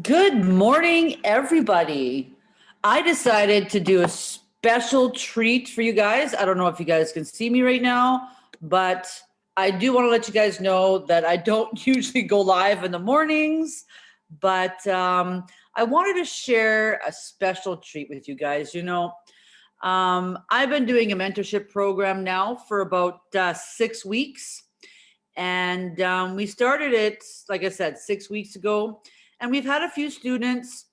Good morning, everybody. I decided to do a special treat for you guys. I don't know if you guys can see me right now, but I do want to let you guys know that I don't usually go live in the mornings, but um, I wanted to share a special treat with you guys. You know, um, I've been doing a mentorship program now for about uh, six weeks. And um, we started it, like I said, six weeks ago. And we've had a few students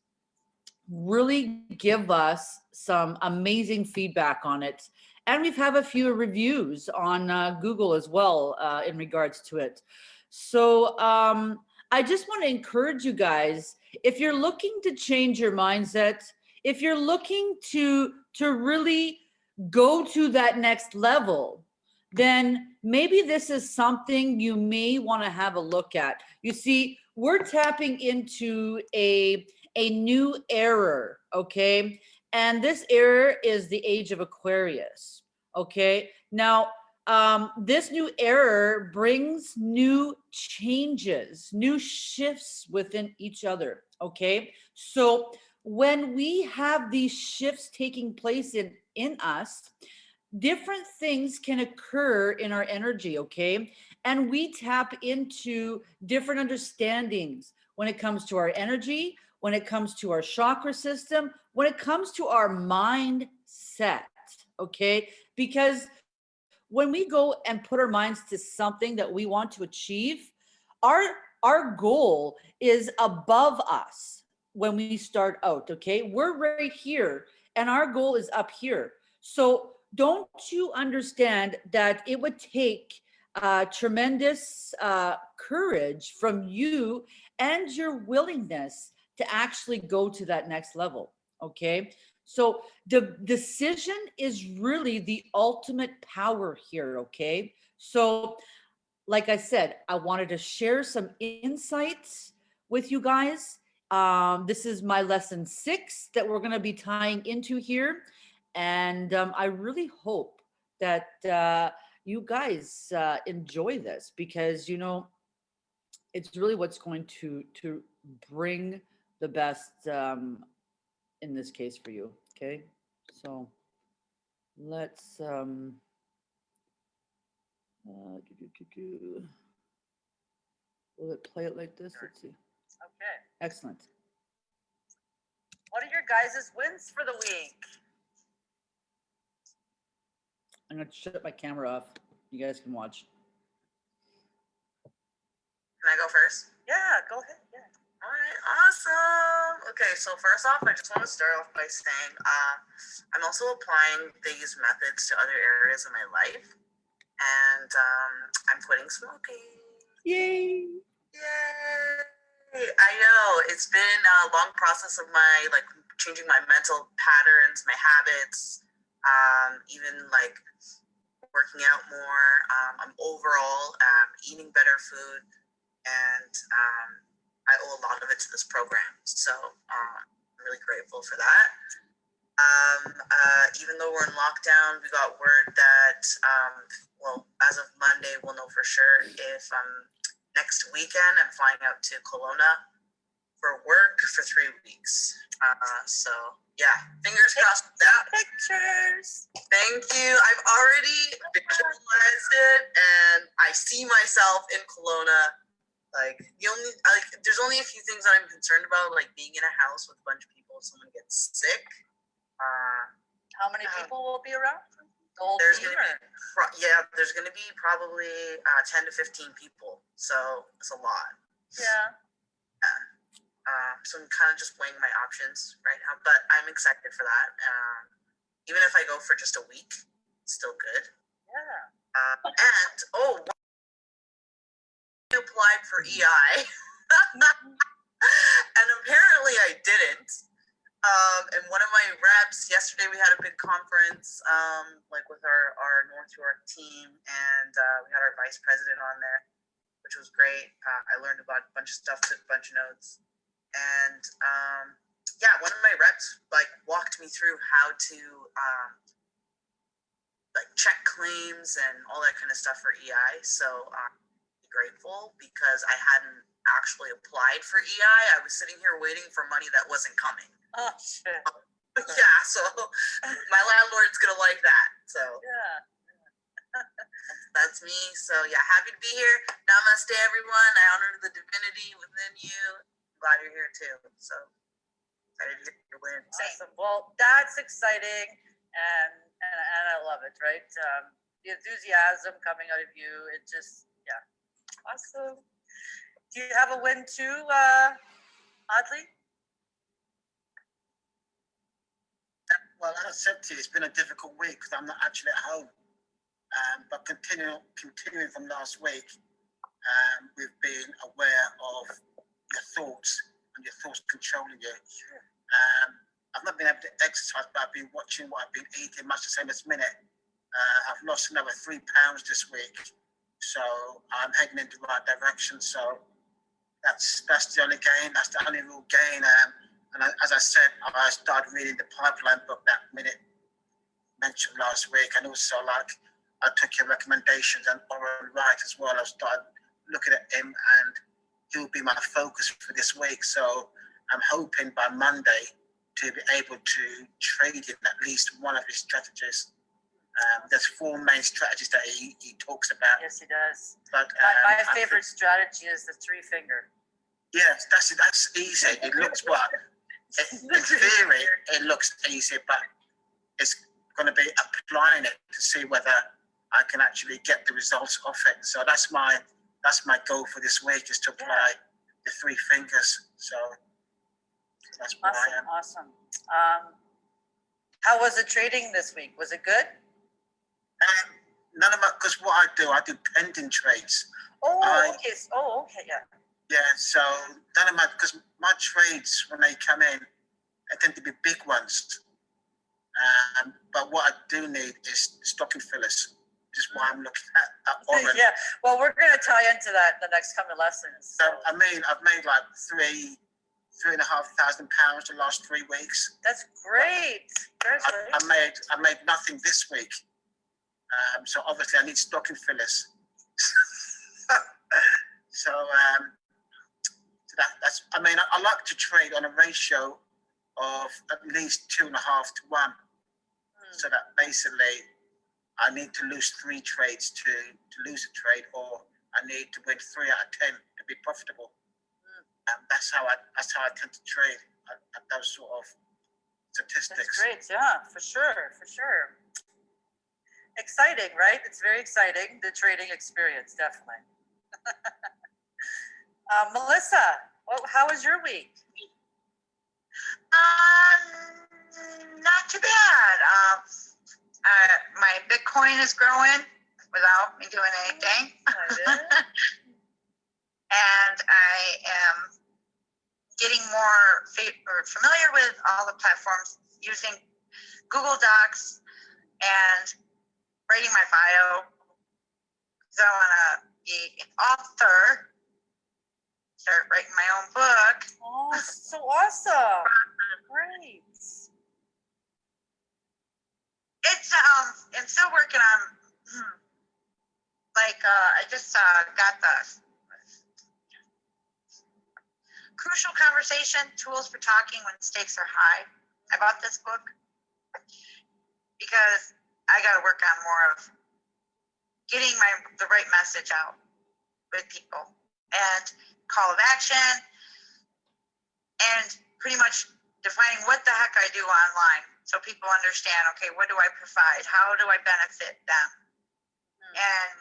really give us some amazing feedback on it. And we've had a few reviews on uh, Google as well uh, in regards to it. So um, I just want to encourage you guys, if you're looking to change your mindset, if you're looking to, to really go to that next level, then maybe this is something you may want to have a look at. You see, we're tapping into a, a new error, okay? And this error is the age of Aquarius, okay? Now, um, this new error brings new changes, new shifts within each other, okay? So when we have these shifts taking place in, in us, different things can occur in our energy, okay? And we tap into different understandings when it comes to our energy, when it comes to our chakra system, when it comes to our mindset, okay? Because when we go and put our minds to something that we want to achieve, our, our goal is above us when we start out, okay? We're right here and our goal is up here. So don't you understand that it would take uh, tremendous uh, courage from you and your willingness to actually go to that next level. Okay. So the decision is really the ultimate power here. Okay. So like I said, I wanted to share some insights with you guys. Um, this is my lesson six that we're going to be tying into here. And um, I really hope that uh, you guys uh, enjoy this because, you know, it's really what's going to, to bring the best um, in this case for you. Okay. So let's, um, uh, do, do, do, will it play it like this? Let's see. Okay. Excellent. What are your guys' wins for the week? I'm gonna shut my camera off. You guys can watch. Can I go first? Yeah, go ahead. Yeah. All right, awesome. Okay, so first off, I just want to start off by saying uh, I'm also applying these methods to other areas of my life, and um, I'm quitting smoking. Yay! Yay! I know it's been a long process of my like changing my mental patterns, my habits, um, even like working out more. Um, I'm overall um, eating better food, and um, I owe a lot of it to this program. So um, I'm really grateful for that. Um, uh, even though we're in lockdown, we got word that, um, well, as of Monday, we'll know for sure if next weekend I'm flying out to Kelowna for work for three weeks. Uh, so yeah, fingers crossed that. Pictures. Thank you. I've already visualized it, and I see myself in Kelowna. Like the only, like, there's only a few things that I'm concerned about, like being in a house with a bunch of people. If someone gets sick. Uh, How many Uh, people will be around? The there's gonna be, yeah, there's gonna be probably uh, 10 to 15 people. So it's a lot. Yeah. Uh, so I'm kind of just weighing my options right now, but I'm excited for that. Um, even if I go for just a week, it's still good. Yeah. Uh, and oh, I applied for EI, and apparently I didn't. Um, and one of my reps yesterday, we had a big conference, um, like with our our North York team, and uh, we had our vice president on there, which was great. Uh, I learned about a bunch of stuff, took a bunch of notes, and um, yeah, one of my reps like walked me through how to um, like check claims and all that kind of stuff for EI. So uh, he grateful because I hadn't actually applied for EI. I was sitting here waiting for money that wasn't coming. Oh, shit. yeah, so my landlord's gonna like that. So Yeah. that's me. So yeah, happy to be here. Namaste, everyone. I honor the divinity within you. Glad you're here too. So excited to hear your wins. Awesome. Well, that's exciting and, and, and I love it, right? Um, the enthusiasm coming out of you, it just, yeah. Awesome. Do you have a win too, uh, Audley? Well, as I said to you, it's been a difficult week because I'm not actually at home. Um, but continuing, continuing from last week, um, we've been aware of your thoughts and your thoughts controlling you. Um, I've not been able to exercise, but I've been watching what I've been eating, much the same as Minute. Uh, I've lost another three pounds this week, so I'm heading in the right direction. So that's that's the only gain. That's the only real gain. Um, and I, as I said, I started reading the pipeline book that Minute mentioned last week, and also like I took your recommendations and Oren Wright as well. I started looking at him, and he'll be my focus for this week. So I'm hoping by Monday to be able to trade in at least one of his strategies. Um, there's four main strategies that he, he talks about. Yes, he does. But My, um, my I favorite think- strategy is the three finger. yes, that's that's easy. It looks well. In in theory, it looks easy, but it's going to be applying it to see whether I can actually get the results of it. So that's my that's my goal for this week is to apply the three fingers. So that's where I am. Awesome, awesome. Um, how was the trading this week? Was it good? Um, none of my because what I do, I do pending trades. Oh, I- okay, oh, okay, yeah. Yeah, so none of my because my trades when they come in, they tend to be big ones. Um, but what I do need is stocking fillers, is why I'm looking at, at Oren. Yeah, well, we're gonna tie into that in the next coming lessons. So I mean, I've made like three, three and a half thousand pounds the last three weeks. That's great. I. I made I made nothing this week. Um, so obviously I need stocking fillers. so um, so that, that's I mean I, I like to trade on a ratio of at least two and a half to one. Hmm. So that basically I need to lose three trades to to lose a trade, or I need to win three out of ten to be profitable. And that's how I that's how I tend to trade at, at those sort of That's statistics. great, yeah, for sure, for sure. Exciting, right? It's very exciting, the trading experience, definitely. Uh, Melissa, well, how was your week? Um, not too bad. Um, uh, my Bitcoin is growing without me doing anything. And I am getting more fa- or familiar with all the platforms using Google Docs and writing my bio. So I want to be an author, start writing my own book. Oh, so awesome. Great. It's um, I'm still working on. hmm, Like uh, I just uh, got the crucial conversation tools for talking when stakes are high. I bought this book because I got to work on more of getting my the right message out with people and call of action and pretty much defining what the heck I do online so people understand okay what do I provide how do I benefit them Hmm. and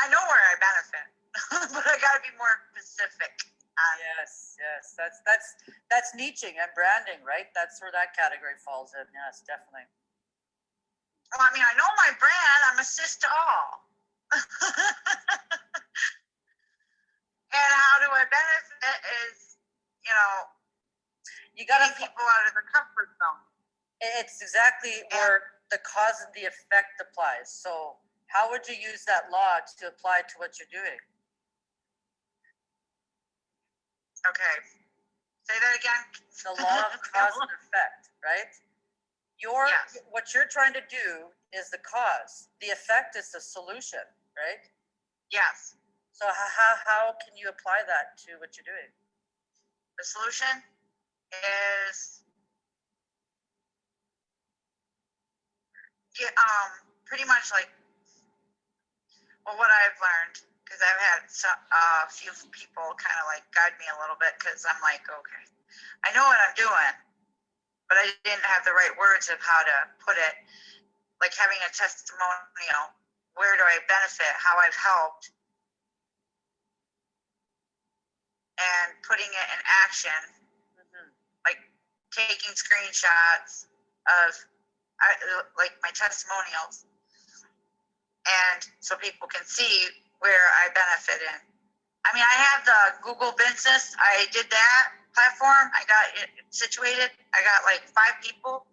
I know where I benefit but I got to be more specific on Yes, yes, that's, that's, that's niching and branding, right? That's where that category falls in, yes, definitely. well I mean I know my brand I'm assist to all and how do I benefit is you know You gotta, getting people out of their comfort zone it's exactly where the cause and the effect applies. So how would you use that law to apply to what you're doing? okay say that again The law of cause and effect, right? Your, Yes. what you're trying to do is the cause. The effect is the solution, right? Yes. So how, how can you apply that to what you're doing? The solution is yeah, um, pretty much like well, what I've learned because I've had a few people kind of like guide me a little bit because I'm like, okay, I know what I'm doing, but I didn't have the right words of how to put it. Like having a testimonial, where do I benefit, how I've helped, and putting it in action. Taking screenshots of I, like my testimonials and so people can see where I benefit in. I mean, I have the Google Business. I did that platform. I got it situated. I got like five people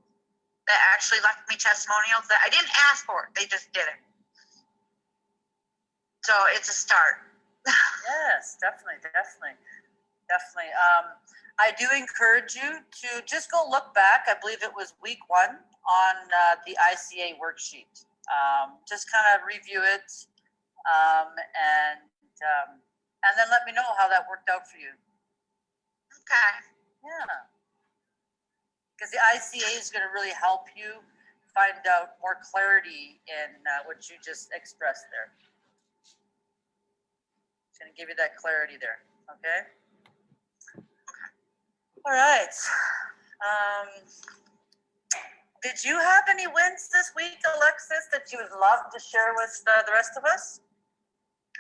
that actually left me testimonials that I didn't ask for. They just did it. So it's a start. Yes, definitely, definitely, definitely. Um, I do encourage you to just go look back. I believe it was week one on uh, the ICA worksheet. Um, just kind of review it, um, and um, and then let me know how that worked out for you. Okay. Yeah. Because the ICA is going to really help you find out more clarity in uh, what you just expressed there. It's going to give you that clarity there. Okay. All right. Um, did you have any wins this week, Alexis, that you would love to share with uh, the rest of us?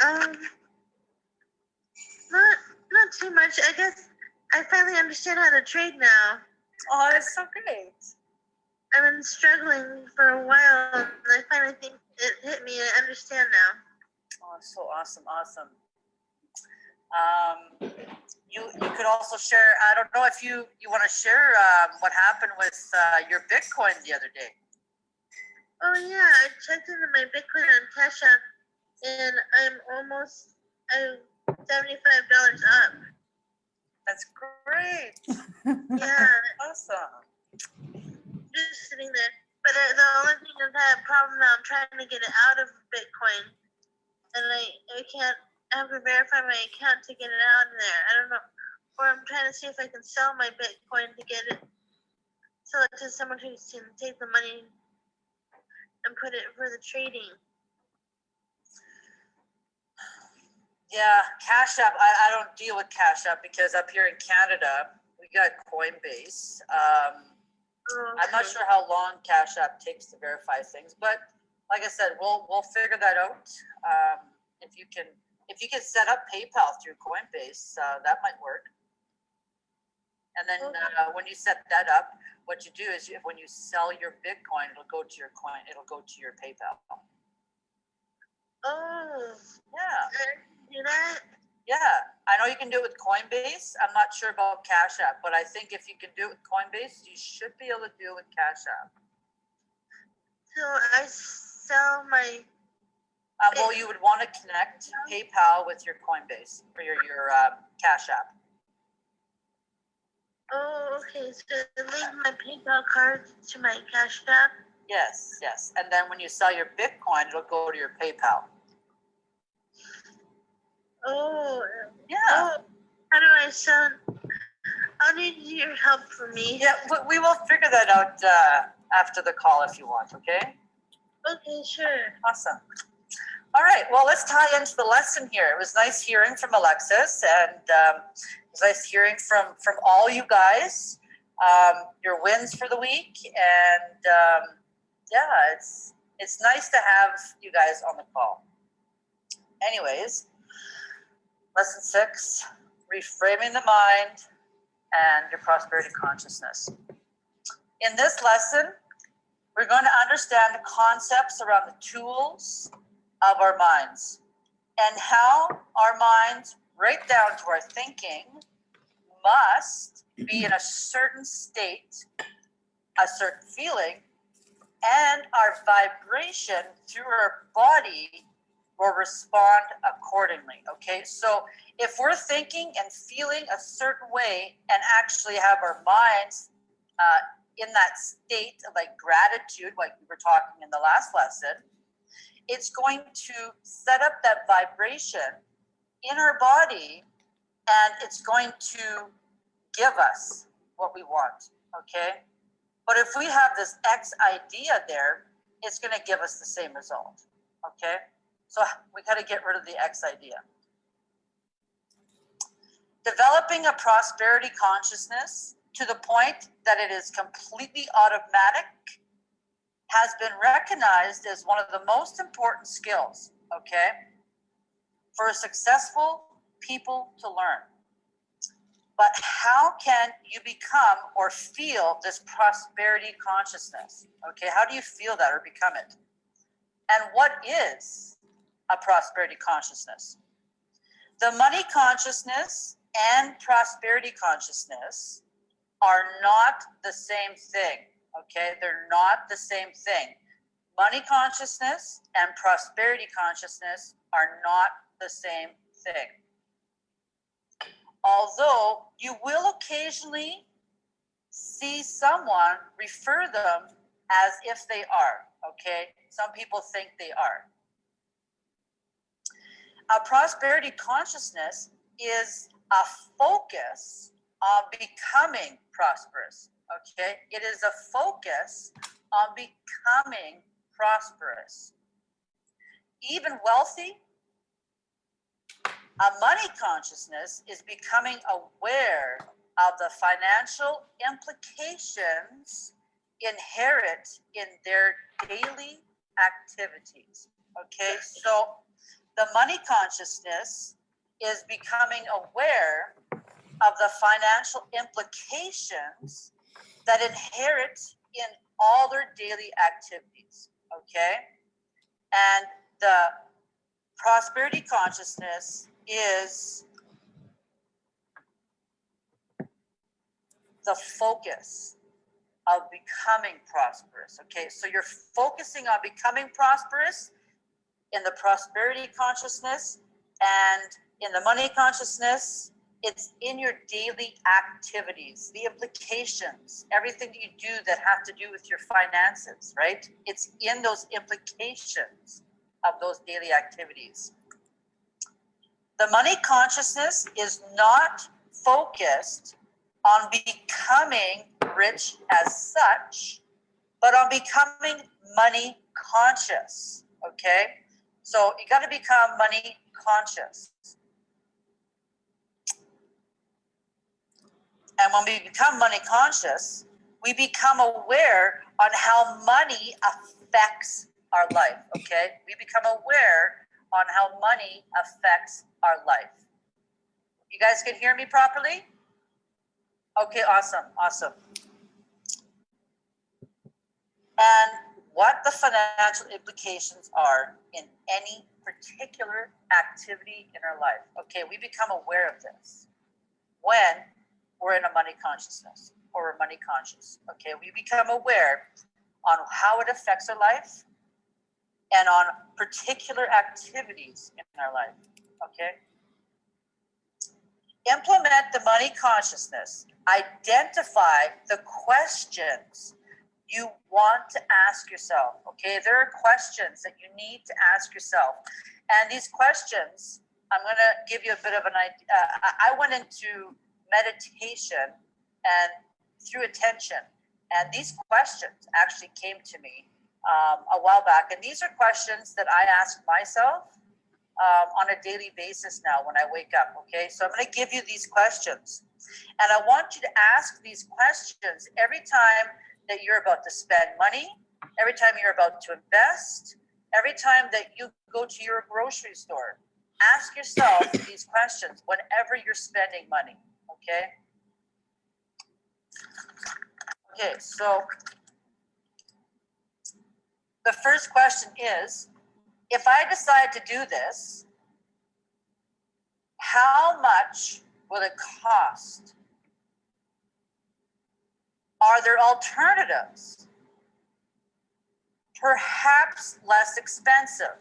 Um, not not too much. I guess I finally understand how to trade now. Oh, that's so great. I've been struggling for a while, and I finally think it hit me. I understand now. Oh, so awesome, awesome. Um, you you could also share. I don't know if you you want to share um, what happened with uh, your Bitcoin the other day. Oh yeah, I checked into my Bitcoin on Cash App, and I'm almost I'm seventy five dollars up. That's great. Yeah, Awesome. just sitting there. But uh, the only thing is I have a problem now. I'm trying to get it out of Bitcoin, and I I can't. I have to verify my account to get it out of there. I don't know. Or I'm trying to see if I can sell my Bitcoin to get it, sell it to someone who can take the money and put it for the trading. Yeah, Cash App. I, I don't deal with Cash App because up here in Canada we got Coinbase. Um, Oh, I'm not sure how long Cash App takes to verify things, but like I said, we'll we'll figure that out. Um, if you can if you can set up PayPal through Coinbase, uh, that might work. And then uh, when you set that up, what you do is you, when you sell your Bitcoin, it'll go to your coin. It'll go to your PayPal. Oh, Yeah, do that. yeah. I know you can do it with Coinbase. I'm not sure about Cash App, but I think if you can do it with Coinbase, you should be able to do it with Cash App. So I sell my. Uh, well, you would want to connect PayPal with your Coinbase for your your uh, Cash App. Oh, okay. So link my PayPal card to my Cash App. Yes, yes. And then when you sell your Bitcoin, it'll go to your PayPal. Oh, Yeah, oh. How do I sell? I'll need your help for me. yeah. We, we will figure that out uh, after the call if you want. Okay. Okay, sure. Awesome. All right. Well, let's tie into the lesson here. It was nice hearing from Alexis, and um, it was nice hearing from from all you guys. Um, your wins for the week, and um, yeah, it's it's nice to have you guys on the call. Anyways, lesson six: reframing the mind and your prosperity consciousness. In this lesson, we're going to understand the concepts around the tools of our minds and how our minds, right down to our thinking, must be in a certain state, a certain feeling, and our vibration through our body will respond accordingly. Okay, so if we're thinking and feeling a certain way and actually have our minds uh, in that state of like gratitude, like we were talking in the last lesson, it's going to set up that vibration in our body and it's going to give us what we want, okay? But if we have this X idea there, it's going to give us the same result, okay? So we got to get rid of the X idea. Developing a prosperity consciousness to the point that it is completely automatic has been recognized as one of the most important skills, okay, for successful people to learn. But how can you become or feel this prosperity consciousness? Okay, how do you feel that or become it? And what is a prosperity consciousness? The money consciousness and prosperity consciousness are not the same thing. Okay, they're not the same thing. Money consciousness and prosperity consciousness are not the same thing. Although you will occasionally see someone refer them as if they are. Okay, some people think they are. A prosperity consciousness is a focus on becoming prosperous. Okay, it is a focus on becoming prosperous. Even wealthy, a money consciousness is becoming aware of the financial implications inherent in their daily activities. Okay, so the money consciousness is becoming aware of the financial implications that inherit in all their daily activities. Okay, and the prosperity consciousness is the focus of becoming prosperous. Okay, so you're focusing on becoming prosperous in the prosperity consciousness and in the money consciousness. It's in your daily activities, the implications, everything that you do that have to do with your finances, right? It's in those implications of those daily activities. The money consciousness is not focused on becoming rich as such, but on becoming money conscious. Okay. So you got to become money conscious. And when we become money conscious, we become aware on how money affects our life. Okay. We become aware on how money affects our life. You guys can hear me properly? Okay, awesome, awesome. And what the financial implications are in any particular activity in our life. Okay, we become aware of this when we're in a money consciousness or we're money conscious. Okay, we become aware on how it affects our life and on particular activities in our life. Okay. Implement the money consciousness. Identify the questions you want to ask yourself. Okay, there are questions that you need to ask yourself. And these questions, I'm going to give you a bit of an idea. Uh, I went into meditation and through attention. And these questions actually came to me um, a while back. And these are questions that I ask myself um, on a daily basis now when I wake up. Okay, so I'm going to give you these questions. And I want you to ask these questions every time that you're about to spend money, every time you're about to invest, every time that you go to your grocery store. Ask yourself these questions whenever you're spending money. Okay. Okay, so the first question is if I decide to do this, how much will it cost? Are there alternatives? Perhaps less expensive?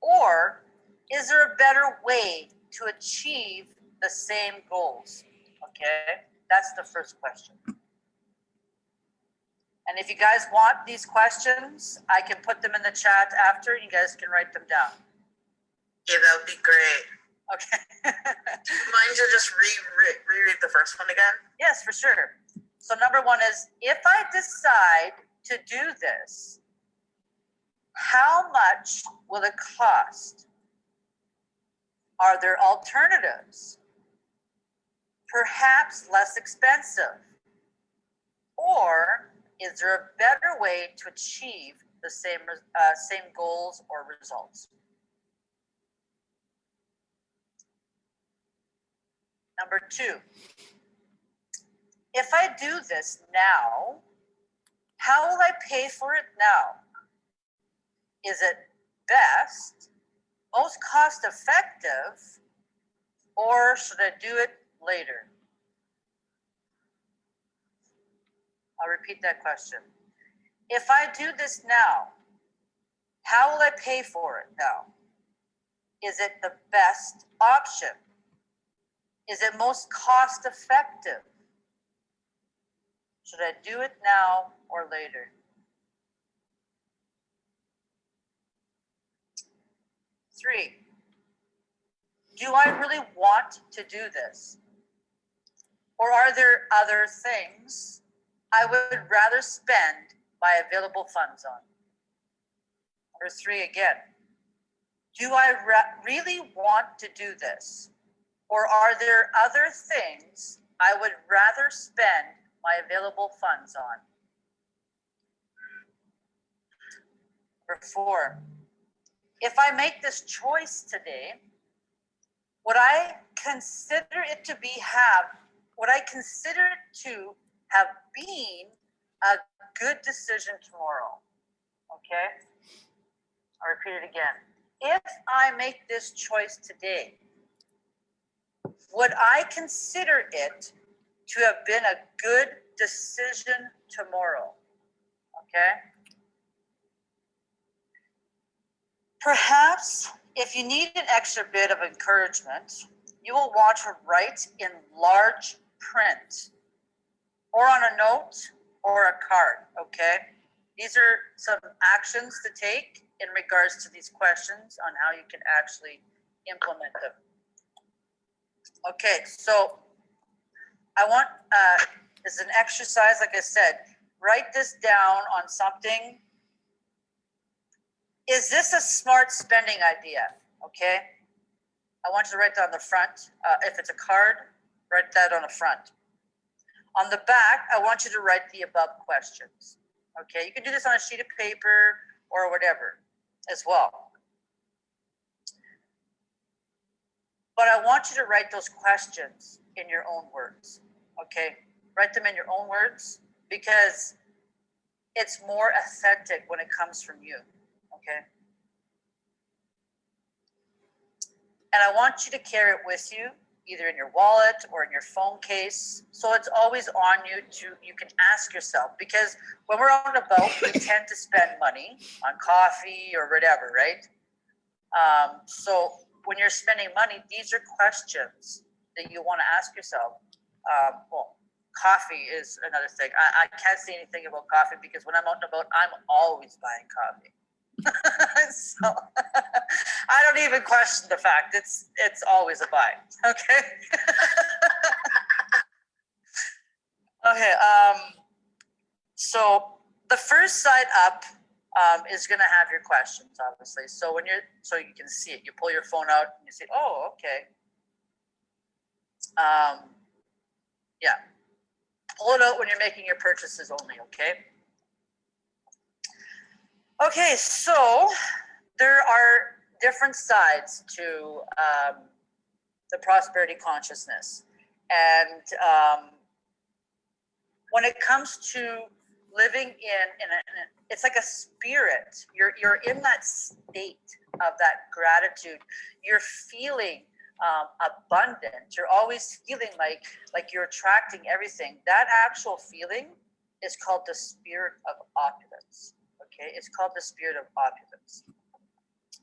Or is there a better way to achieve the same goals? Okay, that's the first question. And if you guys want these questions, I can put them in the chat after, and you guys can write them down. Yeah, that would be great. Okay. Do you mind to just re, re, reread the first one again? Yes, for sure. So number one is, if I decide to do this, how much will it cost? Are there alternatives? Perhaps less expensive? Or is there a better way to achieve the same, uh, same goals or results? Number two, if I do this now, how will I pay for it now? Is it best, most cost effective, or should I do it later? I'll repeat that question. If I do this now, how will I pay for it now? Is it the best option? Is it most cost effective? Should I do it now or later? Three, do I really want to do this? Or are there other things I would rather spend my available funds on? Number three again, do I really want to do this? Or are there other things I would rather spend my available funds on? Number four, if I make this choice today, would I consider it to be have, would I consider to have been a good decision tomorrow? Okay? I'll repeat it again. If I make this choice today, would I consider it to have been a good decision tomorrow? Okay? Perhaps if you need an extra bit of encouragement, you will want to write in large print or on a note or a card, okay? These are some actions to take in regards to these questions on how you can actually implement them. Okay, so I want, uh, as an exercise, like I said, write this down on something. Is this a smart spending idea? Okay. I want you to write down the front. Uh, if it's a card, write that on the front. On the back, I want you to write the above questions. Okay, you can do this on a sheet of paper or whatever as well. But I want you to write those questions in your own words. Okay, write them in your own words because it's more authentic when it comes from you. Okay. And I want you to carry it with you, either in your wallet or in your phone case. So it's always on you to, you can ask yourself, because when we're on a boat, we tend to spend money on coffee or whatever, right? Um, so when you're spending money, these are questions that you want to ask yourself. Um, well, coffee is another thing. I, I can't say anything about coffee because when I'm out and about, I'm always buying coffee. so I don't even question the fact it's it's always a buy. Okay. okay. Um. So the first side up um, is going to have your questions, obviously. So when you're so you can see it, you pull your phone out and you see, oh, okay. Um. Yeah. Pull it out when you're making your purchases only. Okay. Okay, so there are different sides to um, the prosperity consciousness. And um, when it comes to living in, in, a, in a, it's like a spirit. You're, you're in that state of that gratitude. You're feeling um, abundant. You're always feeling like, like you're attracting everything. That actual feeling is called the spirit of opulence okay it's called the spirit of opulence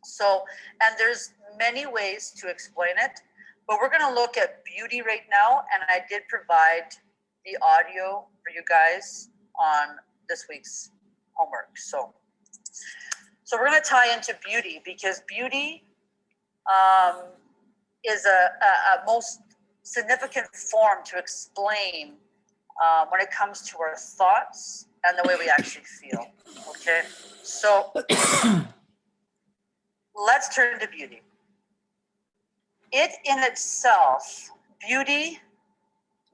so and there's many ways to explain it but we're going to look at beauty right now and i did provide the audio for you guys on this week's homework. So, so we're going to tie into beauty because beauty um, is a, a, a most significant form to explain uh, when it comes to our thoughts and the way we actually feel. Okay, so let's turn to beauty. It in itself, beauty,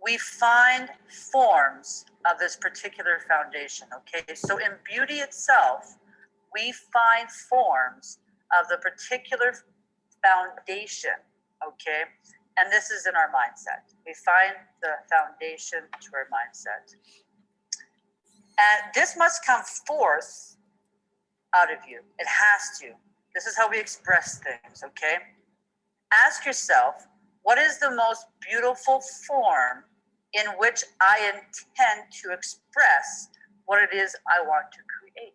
we find forms of this particular foundation. Okay, so in beauty itself, we find forms of the particular foundation. Okay, and this is in our mindset. We find the foundation to our mindset. And this must come forth out of you. It has to. This is how we express things, okay? Ask yourself, what is the most beautiful form in which I intend to express what it is I want to create?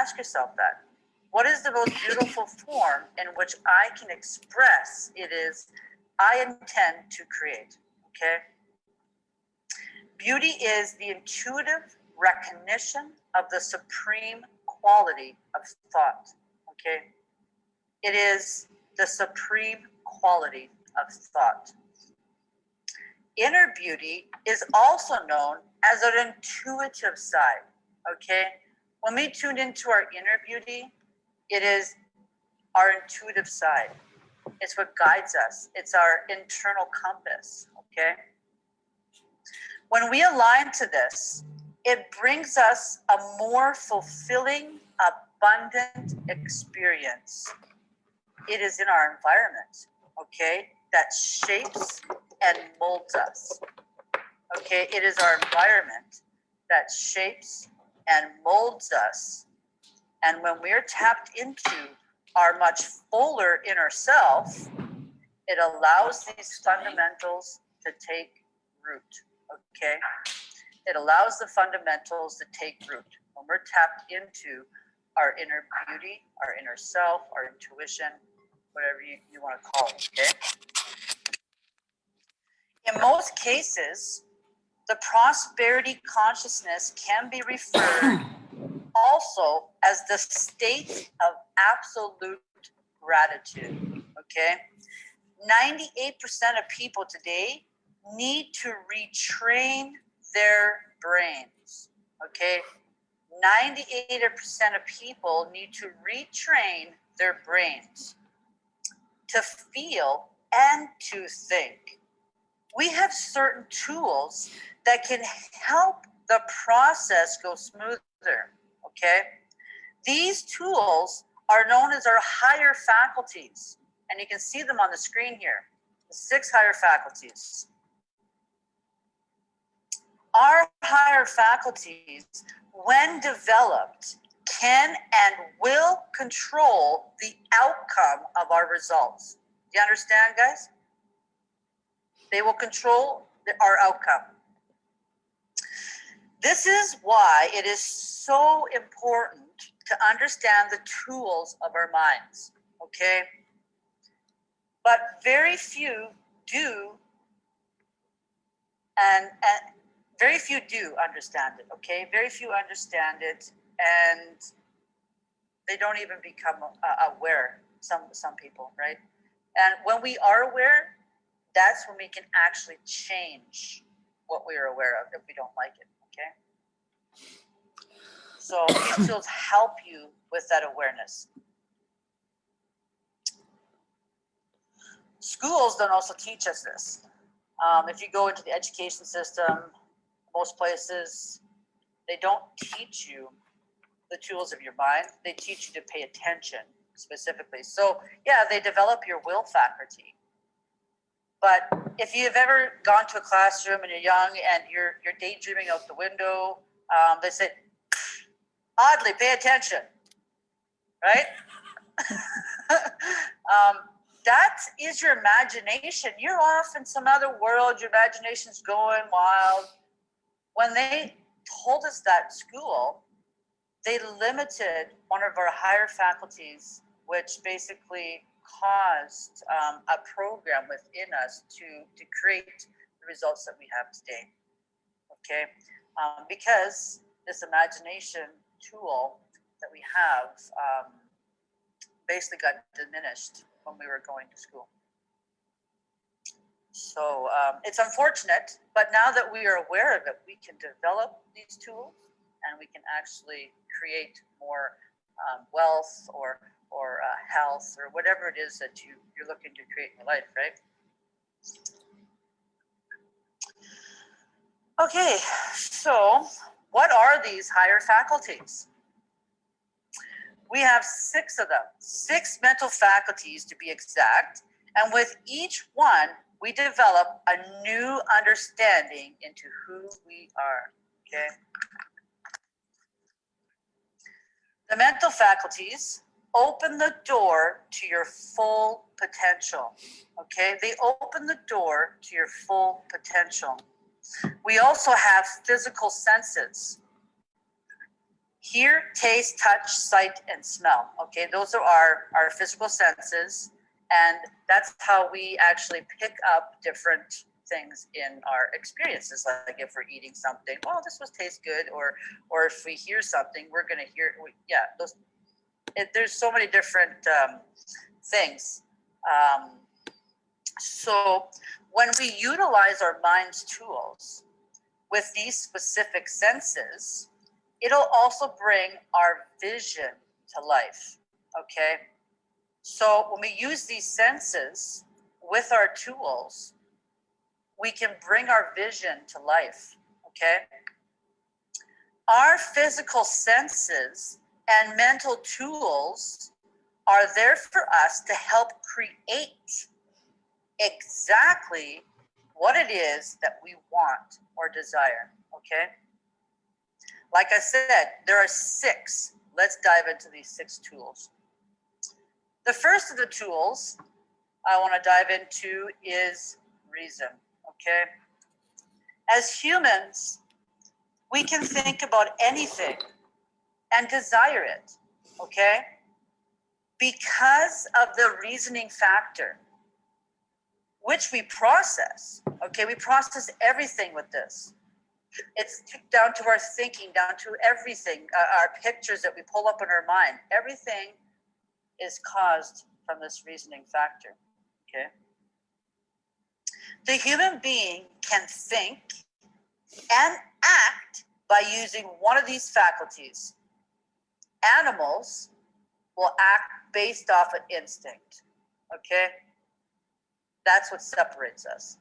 Ask yourself that. What is the most beautiful form in which I can express it is I intend to create? Okay? Beauty is the intuitive recognition of the supreme quality of thought. Okay? It is the supreme quality of thought. Inner beauty is also known as an intuitive side. Okay? When we tune into our inner beauty, it is our intuitive side. It's what guides us. It's our internal compass. Okay? When we align to this, it brings us a more fulfilling, abundant experience. It is in our environment, okay, that shapes and molds us. Okay, it is our environment that shapes and molds us. And when we're tapped into our much fuller inner self, it allows these fundamentals to take root. Okay, it allows the fundamentals to take root. When we're tapped into our inner beauty, our inner self, our intuition, whatever you, you want to call it, okay? In most cases, the prosperity consciousness can be referred also as the state of absolute gratitude, okay? 98% of people today need to retrain their brains, okay? 98% of people need to retrain their brains to feel and to think. We have certain tools that can help the process go smoother, okay? These tools are known as our higher faculties, and you can see them on the screen here, the six higher faculties. Our higher faculties, when developed, can and will control the outcome of our results. Do you understand, guys? They will control the, our outcome. This is why it is so important to understand the tools of our minds, okay? But very few do, and, and very few do understand it, okay? Very few understand it, and they don't even become uh, aware, some, some people, right? And when we are aware, that's when we can actually change what we are aware of if we don't like it, okay? So these tools help you with that awareness. Schools don't also teach us this. Um, if you go into the education system, most places, they don't teach you the tools of your mind. They teach you to pay attention specifically. So yeah, they develop your will faculty. But if you've ever gone to a classroom and you're young and you're you're daydreaming out the window, um, they say, oddly, pay attention, right? um, that is your imagination. You're off in some other world. Your imagination's going wild when they told us that school, they limited one of our higher faculties, which basically caused um, a program within us to, to create the results that we have today. Okay, um, because this imagination tool that we have um, basically got diminished when we were going to school. So um, it's unfortunate, but now that we are aware of it, we can develop these tools and we can actually create more um, wealth or or uh, health or whatever it is that you you're looking to create in your life, right? Okay, so what are these higher faculties? We have six of them, six mental faculties to be exact. And with each one, we develop a new understanding into who we are. Okay. The mental faculties open the door to your full potential. Okay. They open the door to your full potential. We also have physical senses. Hear, taste, touch, sight, and smell. Okay, those are our, our physical senses. And that's how we actually pick up different things in our experiences. Like if we're eating something, well, this was taste good, or or if we hear something, we're gonna hear. We, yeah, those. It, there's so many different um, things. Um, so when we utilize our mind's tools with these specific senses, it'll also bring our vision to life. Okay. So when we use these senses with our tools, we can bring our vision to life. Okay. Our physical senses and mental tools are there for us to help create exactly what it is that we want or desire. Okay. Like I said, there are six. Let's dive into these six tools. The first of the tools I want to dive into is reason. Okay. As humans, we can think about anything and desire it. Okay. Because of the reasoning factor which we process. Okay, we process everything with this. It's down to our thinking, down to everything, uh, our pictures that we pull up in our mind. Everything is caused from this reasoning factor. Okay. The human being can think and act by using one of these faculties. Animals will act based off an instinct. Okay. That's what separates us.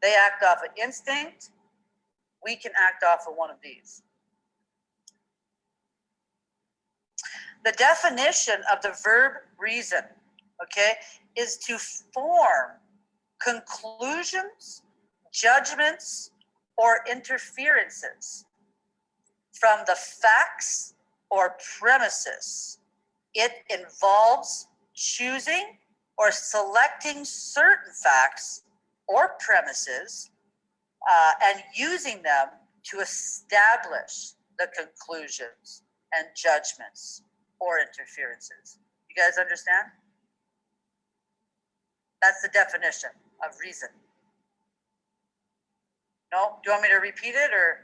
They act off of instinct. We can act off of one of these. The definition of the verb reason, okay, is to form conclusions, judgments, or interferences from the facts or premises. It involves choosing or selecting certain facts or premises uh, and using them to establish the conclusions and judgments or interferences. You guys understand? That's the definition of reason. No? Do you want me to repeat it or?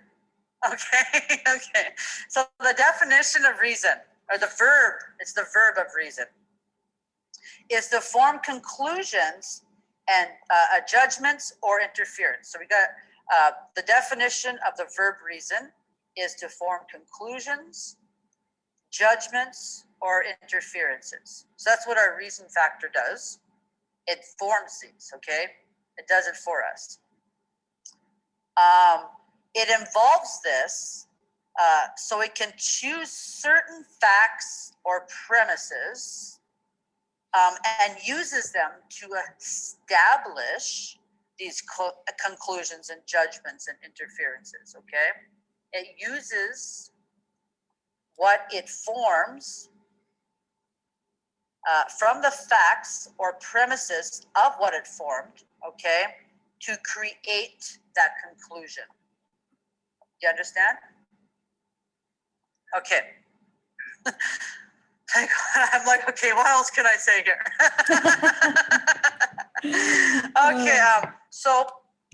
Okay, okay. So the definition of reason, or the verb, it's the verb of reason is to form conclusions and uh, judgments or interference. So we got uh, the definition of the verb reason is to form conclusions, judgments, or interferences. So that's what our reason factor does. It forms these, okay? It does it for us. Um, it involves this uh, so it can choose certain facts or premises um, and uses them to establish these co- conclusions and judgments and interferences. Okay, it uses what it forms uh, from the facts or premises of what it formed. Okay, to create that conclusion. You understand? Okay. I'm like, okay, what else can I say here? okay, um, so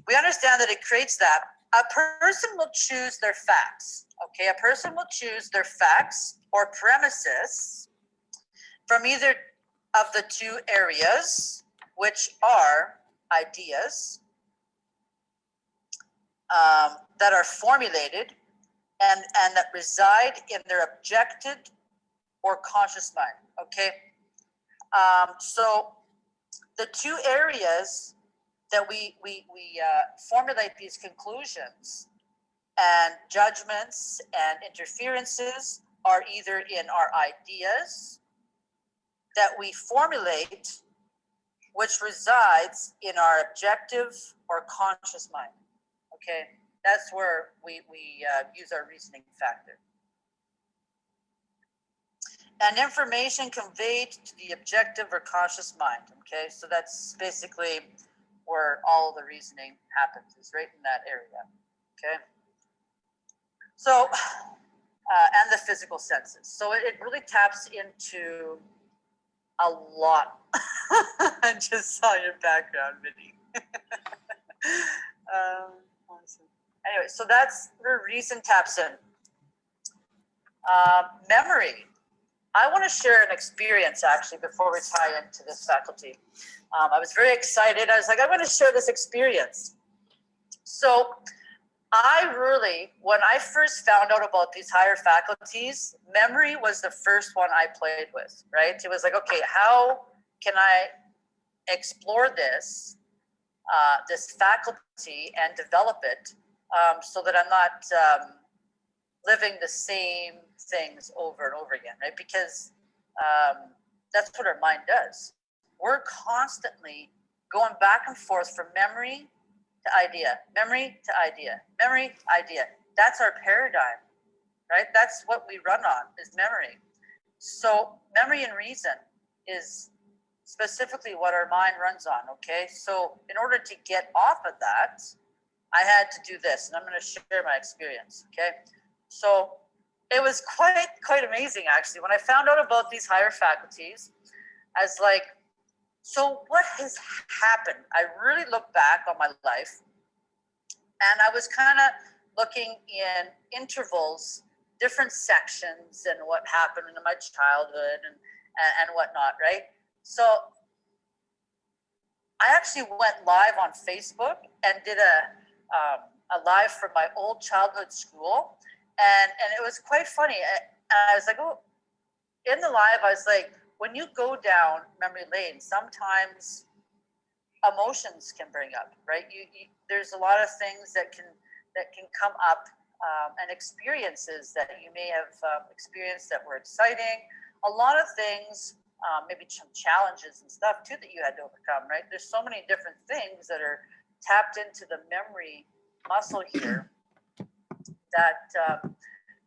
we understand that it creates that. A person will choose their facts, Okay, a person will choose their facts or premises from either of the two areas, which are ideas um, that are formulated and, and that reside in their objected or conscious mind. Okay. Um, so the two areas that we we we uh, formulate these conclusions and judgments and interferences are either in our ideas that we formulate, which resides in our objective or conscious mind. Okay, that's where we we uh, use our reasoning factor and information conveyed to the objective or conscious mind. Okay, so that's basically where all the reasoning happens, is right in that area. Okay, so uh, and the physical senses. So it, really taps into a lot. I just saw your background, Vinny. um. Anyway, so that's where reason taps in. Uh, memory. I want to share an experience actually before we tie into this faculty. Um, I was very excited. I was like, I'm going to share this experience. So I really, when I first found out about these higher faculties, memory was the first one I played with, right? It was like, okay, how can I explore this, uh, this faculty and develop it um, so that I'm not um, living the same things over and over again, right? Because um, that's what our mind does. We're constantly going back and forth from memory to idea, memory to idea, memory to idea. That's our paradigm, right? That's what we run on is memory. So memory and reason is specifically what our mind runs on. Okay. So in order to get off of that, I had to do this and I'm going to share my experience. Okay. So it was quite quite amazing actually when I found out about these higher faculties. As like, so what has happened? I really looked back on my life, and I was kind of looking in intervals, different sections, and what happened in my childhood and and, and whatnot, right? So I actually went live on Facebook and did a um, a live from my old childhood school and and it was quite funny. I, I was like, oh, in the live, I was like, when you go down memory lane, sometimes emotions can bring up, right? You, you there's a lot of things that can that can come up um, and experiences that you may have um, experienced that were exciting. A lot of things, um, maybe some challenges and stuff too that you had to overcome, right? There's so many different things that are tapped into the memory muscle here that um,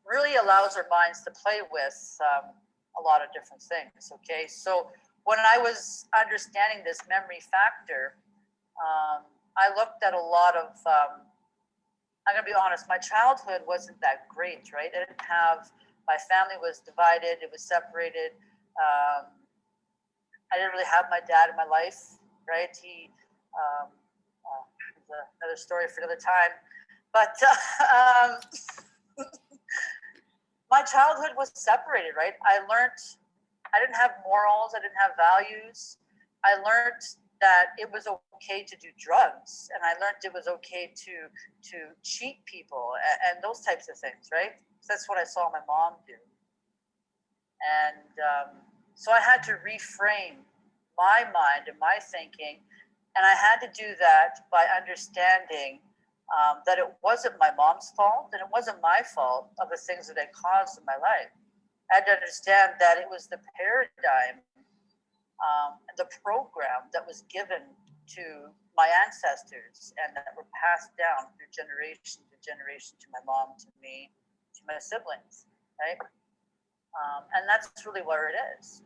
really allows our minds to play with um, a lot of different things. Okay, so when I was understanding this memory factor, um, I looked at a lot of. Um, I'm gonna be honest. My childhood wasn't that great, right? I didn't have. My family was divided. It was separated. Um, I didn't really have my dad in my life, right? He. Um, uh, another story for another time. But uh, my childhood was separated, right? I learned I didn't have morals, I didn't have values. I learned that it was okay to do drugs, and I learned it was okay to to cheat people and, and those types of things, right? That's what I saw my mom do, and um, so I had to reframe my mind and my thinking, and I had to do that by understanding um, that it wasn't my mom's fault and it wasn't my fault of the things that I caused in my life. I had to understand that it was the paradigm, um, the program that was given to my ancestors and that were passed down through generation to generation to my mom, to me, to my siblings, right? Um, and that's really where it is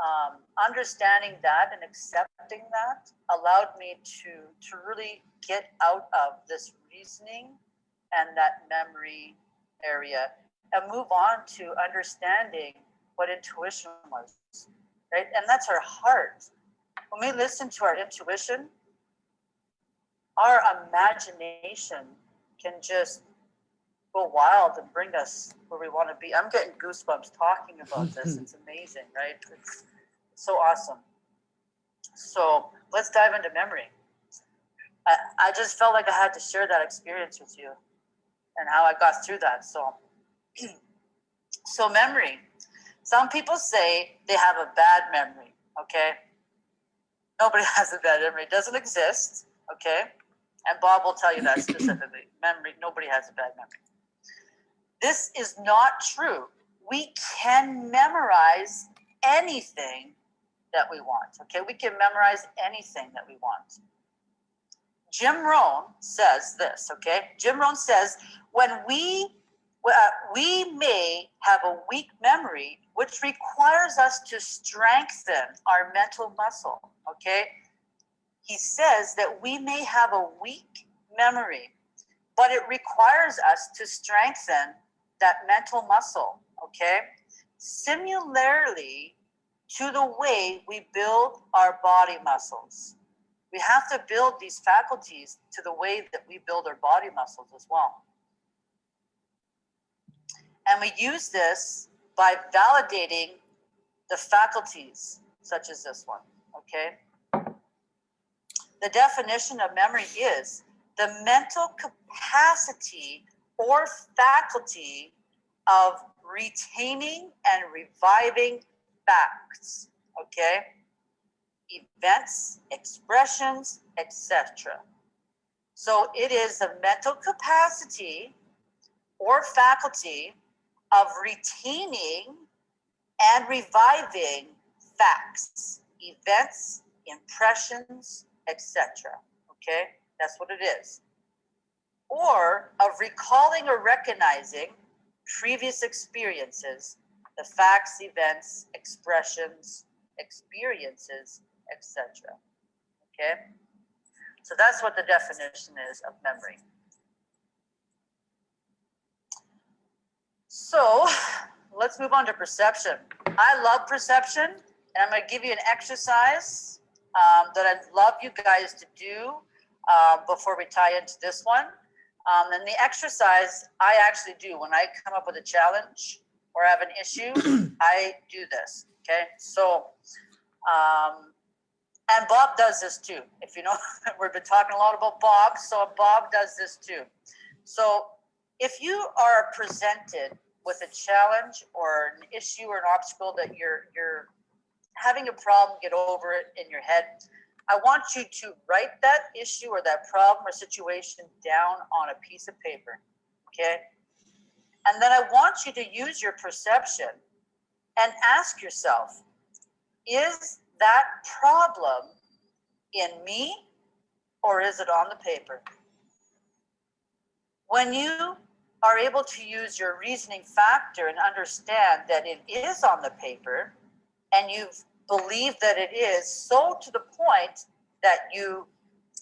um, understanding that and accepting that allowed me to to really get out of this reasoning and that memory area and move on to understanding what intuition was right? And that's our heart. When we listen to our intuition our imagination can just go wild and bring us where we want to be. I'm getting goosebumps talking about this. Mm-hmm. It's amazing, right? It's so awesome. So let's dive into memory. I, I just felt like I had to share that experience with you and how I got through that. So, so memory. Some people say they have a bad memory. Okay. Nobody has a bad memory. It doesn't exist. Okay. And Bob will tell you that specifically. Memory, nobody has a bad memory. This is not true. We can memorize anything that we want. Okay, we can memorize anything that we want. Jim Rohn says this. Okay, Jim Rohn says when we uh, we may have a weak memory, which requires us to strengthen our mental muscle. Okay, he says that we may have a weak memory, but it requires us to strengthen that mental muscle. Okay, similarly to the way we build our body muscles. We have to build these faculties to the way that we build our body muscles as well. And we use this by validating the faculties, such as this one, okay? The definition of memory is the mental capacity or faculty of retaining and reviving facts, okay? Events, expressions, etc. So it is the mental capacity or faculty of retaining and reviving facts, events, impressions, etc. Okay, that's what it is. Or of recalling or recognizing previous experiences the facts, events, expressions, experiences, etc. Okay? So that's what the definition is of memory. So let's move on to perception. I love perception, and I'm going to give you an exercise um, that I'd love you guys to do uh, before we tie into this one. Um, and the exercise I actually do when I come up with a challenge or have an issue, I do this. Okay. So, um, and Bob does this too. If you know, we've been talking a lot about Bob. So Bob does this too. So if you are presented with a challenge or an issue or an obstacle that you're, you're having a problem, get over it in your head. I want you to write that issue or that problem or situation down on a piece of paper. Okay. And then I want you to use your perception and ask yourself, is that problem in me or is it on the paper? When you are able to use your reasoning factor and understand that it is on the paper and you believe that it is so to the point that you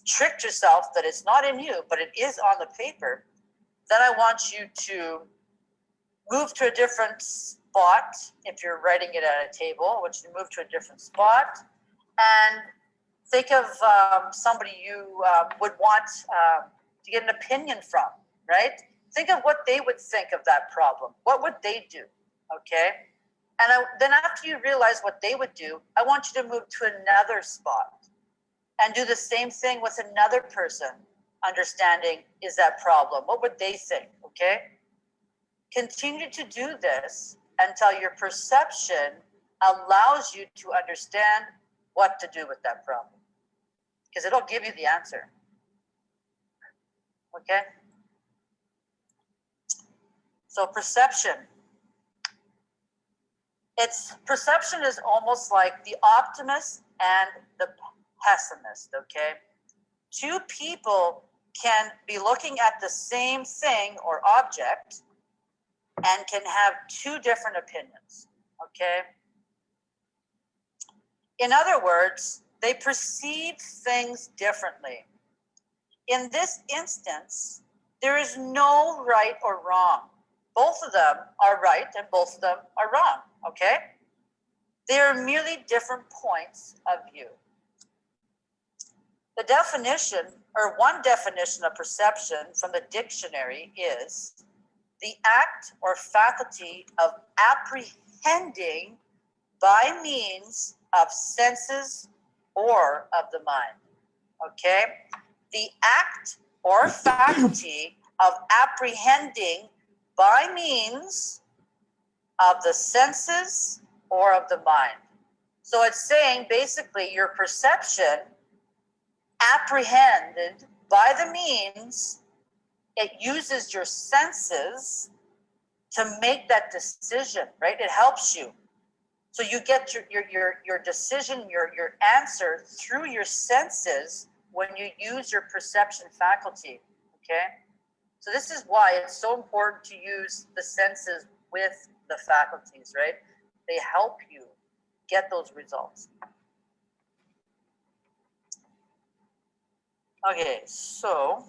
tricked yourself that it's not in you, but it is on the paper, then I want you to move to a different spot if you're writing it at a table, which you move to a different spot, and think of um, somebody you uh, would want uh, to get an opinion from, right? Think of what they would think of that problem. What would they do? Okay. And I, then after you realize what they would do, I want you to move to another spot and do the same thing with another person, understanding is that problem? What would they think? Okay. Continue to do this until your perception allows you to understand what to do with that problem because it'll give you the answer. Okay? So perception. It's perception is almost like the optimist and the pessimist, okay? Two people can be looking at the same thing or object and can have two different opinions, okay? In other words, they perceive things differently. In this instance, there is no right or wrong. Both of them are right and both of them are wrong, okay? They are merely different points of view. The definition, or one definition of perception from the dictionary is the act or faculty of apprehending by means of senses or of the mind. Okay? The act or faculty of apprehending by means of the senses or of the mind. So it's saying basically your perception apprehended by the means, it uses your senses to make that decision, right? It helps you. So you get your, your, your, your decision, your, your answer through your senses when you use your perception faculty, okay? So this is why it's so important to use the senses with the faculties, right? They help you get those results. Okay, so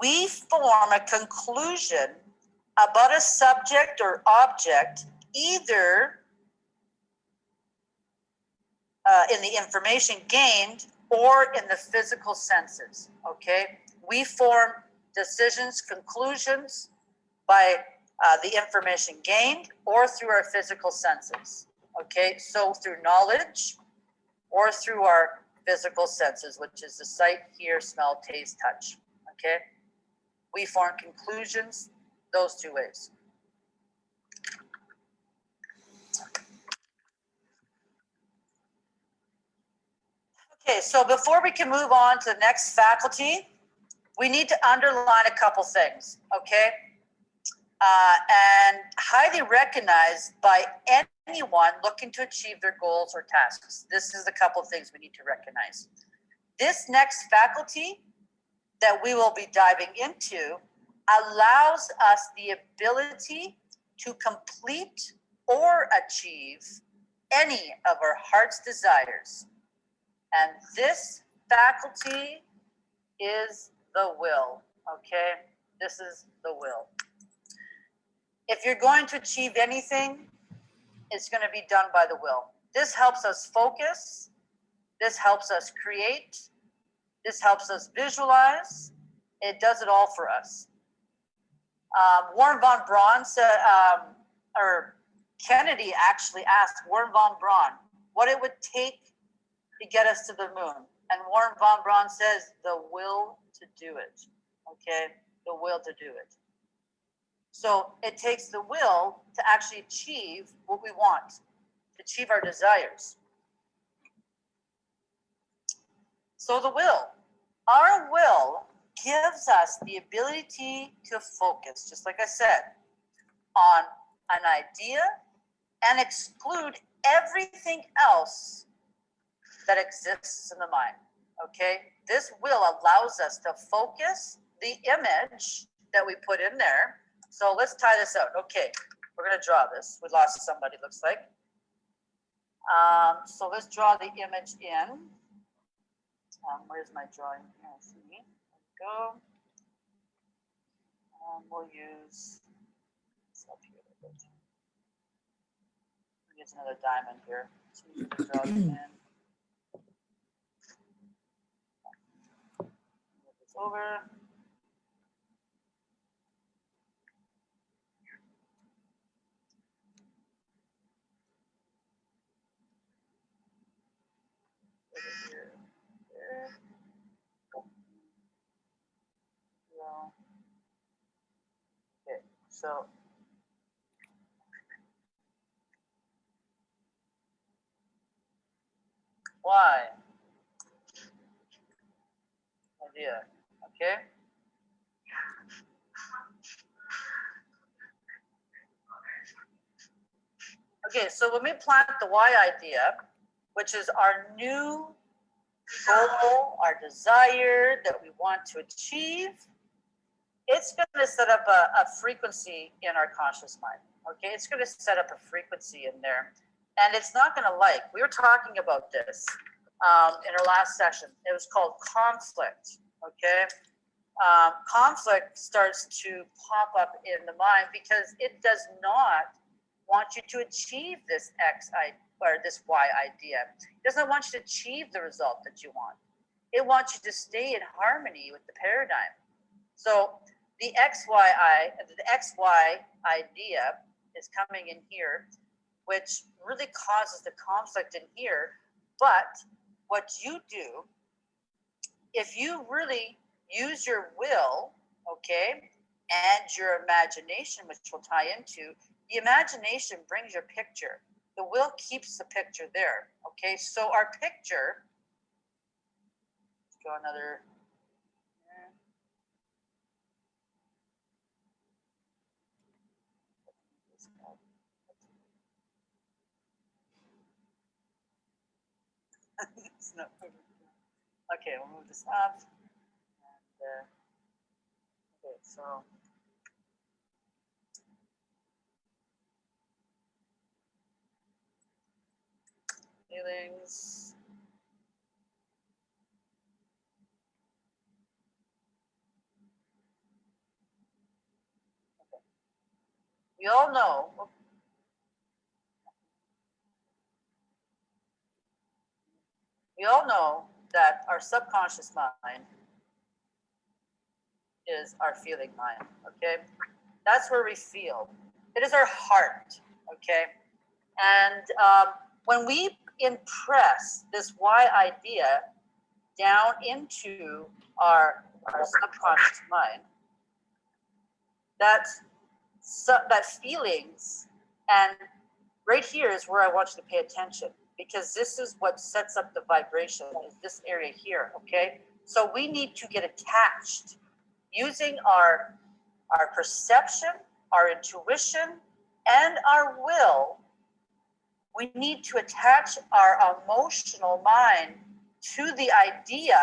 we form a conclusion about a subject or object either uh, in the information gained or in the physical senses. Okay, we form decisions, conclusions by uh, the information gained or through our physical senses. Okay, so through knowledge or through our physical senses, which is the sight, hear, smell, taste, touch. Okay, we form conclusions those two ways. Okay, so before we can move on to the next faculty, we need to underline a couple things, okay? Uh, and highly recognized by anyone looking to achieve their goals or tasks. This is a couple of things we need to recognize. This next faculty that we will be diving into allows us the ability to complete or achieve any of our heart's desires. And this faculty is the will, okay? This is the will. If you're going to achieve anything, it's going to be done by the will. This helps us focus. This helps us create. This helps us visualize. It does it all for us. Um, Warren von Braun said, um, or Kennedy actually asked Warren von Braun what it would take to get us to the moon. And Warren von Braun says, the will to do it. Okay, the will to do it. So it takes the will to actually achieve what we want, to achieve our desires. So the will, our will gives us the ability to focus, just like I said, on an idea and exclude everything else that exists in the mind. Okay, this will allows us to focus the image that we put in there. So let's tie this out. Okay, we're gonna draw this. We lost somebody, looks like. Um, so let's draw the image in. Um, where's my drawing? Here, see go. Um, we'll use this up here a bit. Use another diamond here. So you can draw it in. Move this over. Okay, so. Why? Idea, okay? Okay, so when we plant the Y idea, which is our new goal, our desire that we want to achieve, it's going to set up a, a frequency in our conscious mind. Okay, it's going to set up a frequency in there, and it's not going to like. We were talking about this um, in our last session. It was called conflict. Okay, um, conflict starts to pop up in the mind because it does not want you to achieve this X or this Y idea. It doesn't want you to achieve the result that you want. It wants you to stay in harmony with the paradigm. So the XYI, the XY idea is coming in here, which really causes the conflict in here. But what you do, if you really use your will, okay, and your imagination, which we'll tie into, the imagination brings your picture. The will keeps the picture there. Okay, so our picture, go another. Okay, we'll move this up. Uh, okay, so. Feelings. Okay. We all know. We all know that our subconscious mind is our feeling mind, okay? That's where we feel. It is our heart, okay? And um, when we impress this why idea down into our, our subconscious mind, that, su- that feelings, and right here is where I want you to pay attention because this is what sets up the vibration is this area here, okay? So we need to get attached using our, our perception, our intuition, and our will we need to attach our emotional mind to the idea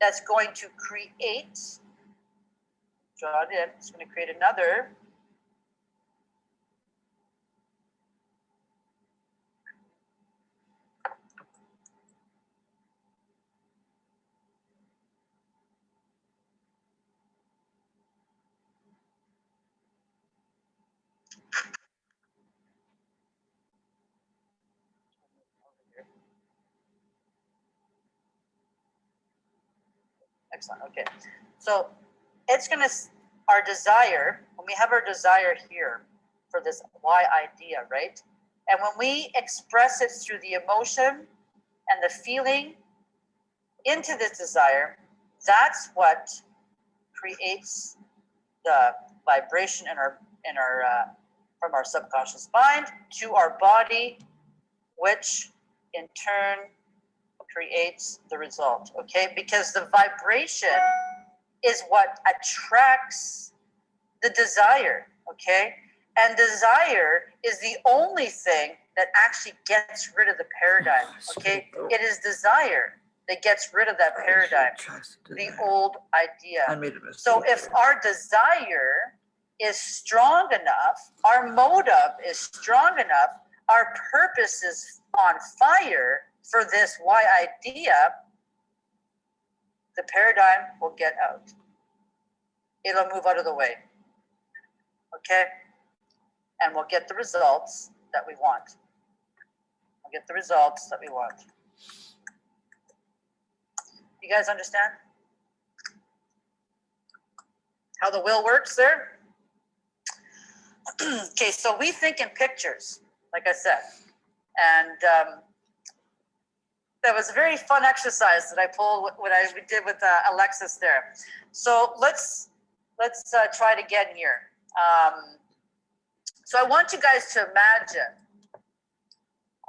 that's going to create, draw it in, it's going to create another. Excellent, okay. So it's gonna, our desire, when we have our desire here for this why idea, right? And when we express it through the emotion and the feeling into this desire, that's what creates the vibration in our, in our, uh, from our subconscious mind to our body, which in turn creates the result, okay? Because the vibration is what attracts the desire, okay? And desire is the only thing that actually gets rid of the paradigm, oh, okay? It is desire that gets rid of that oh, paradigm, the old idea. I made a mistake. So if our desire is strong enough, our motive is strong enough, our purpose is on fire for this why idea, the paradigm will get out. It'll move out of the way. Okay? And we'll get the results that we want. We'll get the results that we want. You guys understand? How the will works there? okay, so we think in pictures, like I said. And um, that was a very fun exercise that I pulled what I did with uh, Alexis there. So let's let's uh, try it again here. Um, so I want you guys to imagine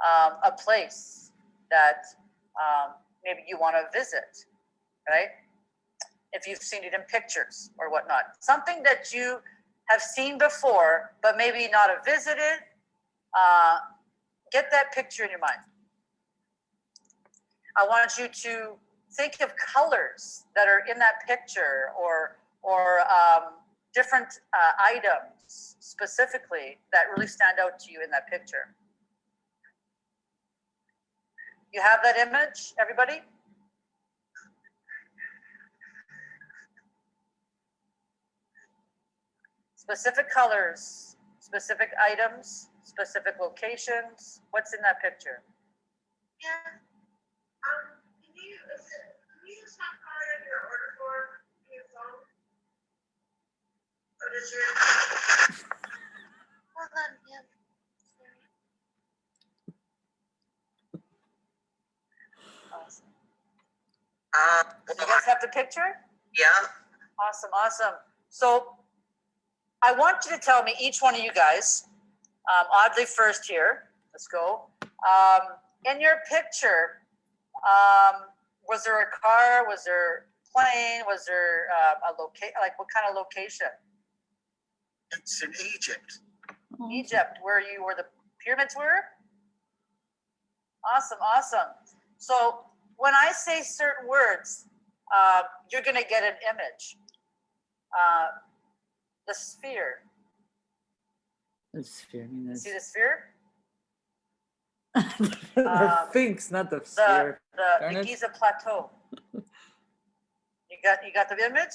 um, a place that um, maybe you want to visit, right? If you've seen it in pictures or whatnot, something that you have seen before, but maybe not have visited. Uh, get that picture in your mind. I want you to think of colors that are in that picture or or um, different uh, items specifically that really stand out to you in that picture. You have that image, everybody? Specific colors, specific items, specific locations. What's in that picture? Yeah. Can you, is it, can you just not call it your order form, your phone? Hold on, yeah. Awesome. Uh, You guys have the picture? yeah. Awesome, awesome. So I want you to tell me, each one of you guys, um, Audley first here, let's go. Um, in your picture, um, was there a car? Was there plane? Was there uh, a location? Like what kind of location? It's in Egypt. Egypt, where you where the pyramids were. Awesome, awesome. So when I say certain words, uh, you're gonna get an image. Uh, the sphere. The sphere, I mean, See the sphere? the um, Sphinx, not the The sphere. the, Darn the. Giza Plateau. You got you got the image?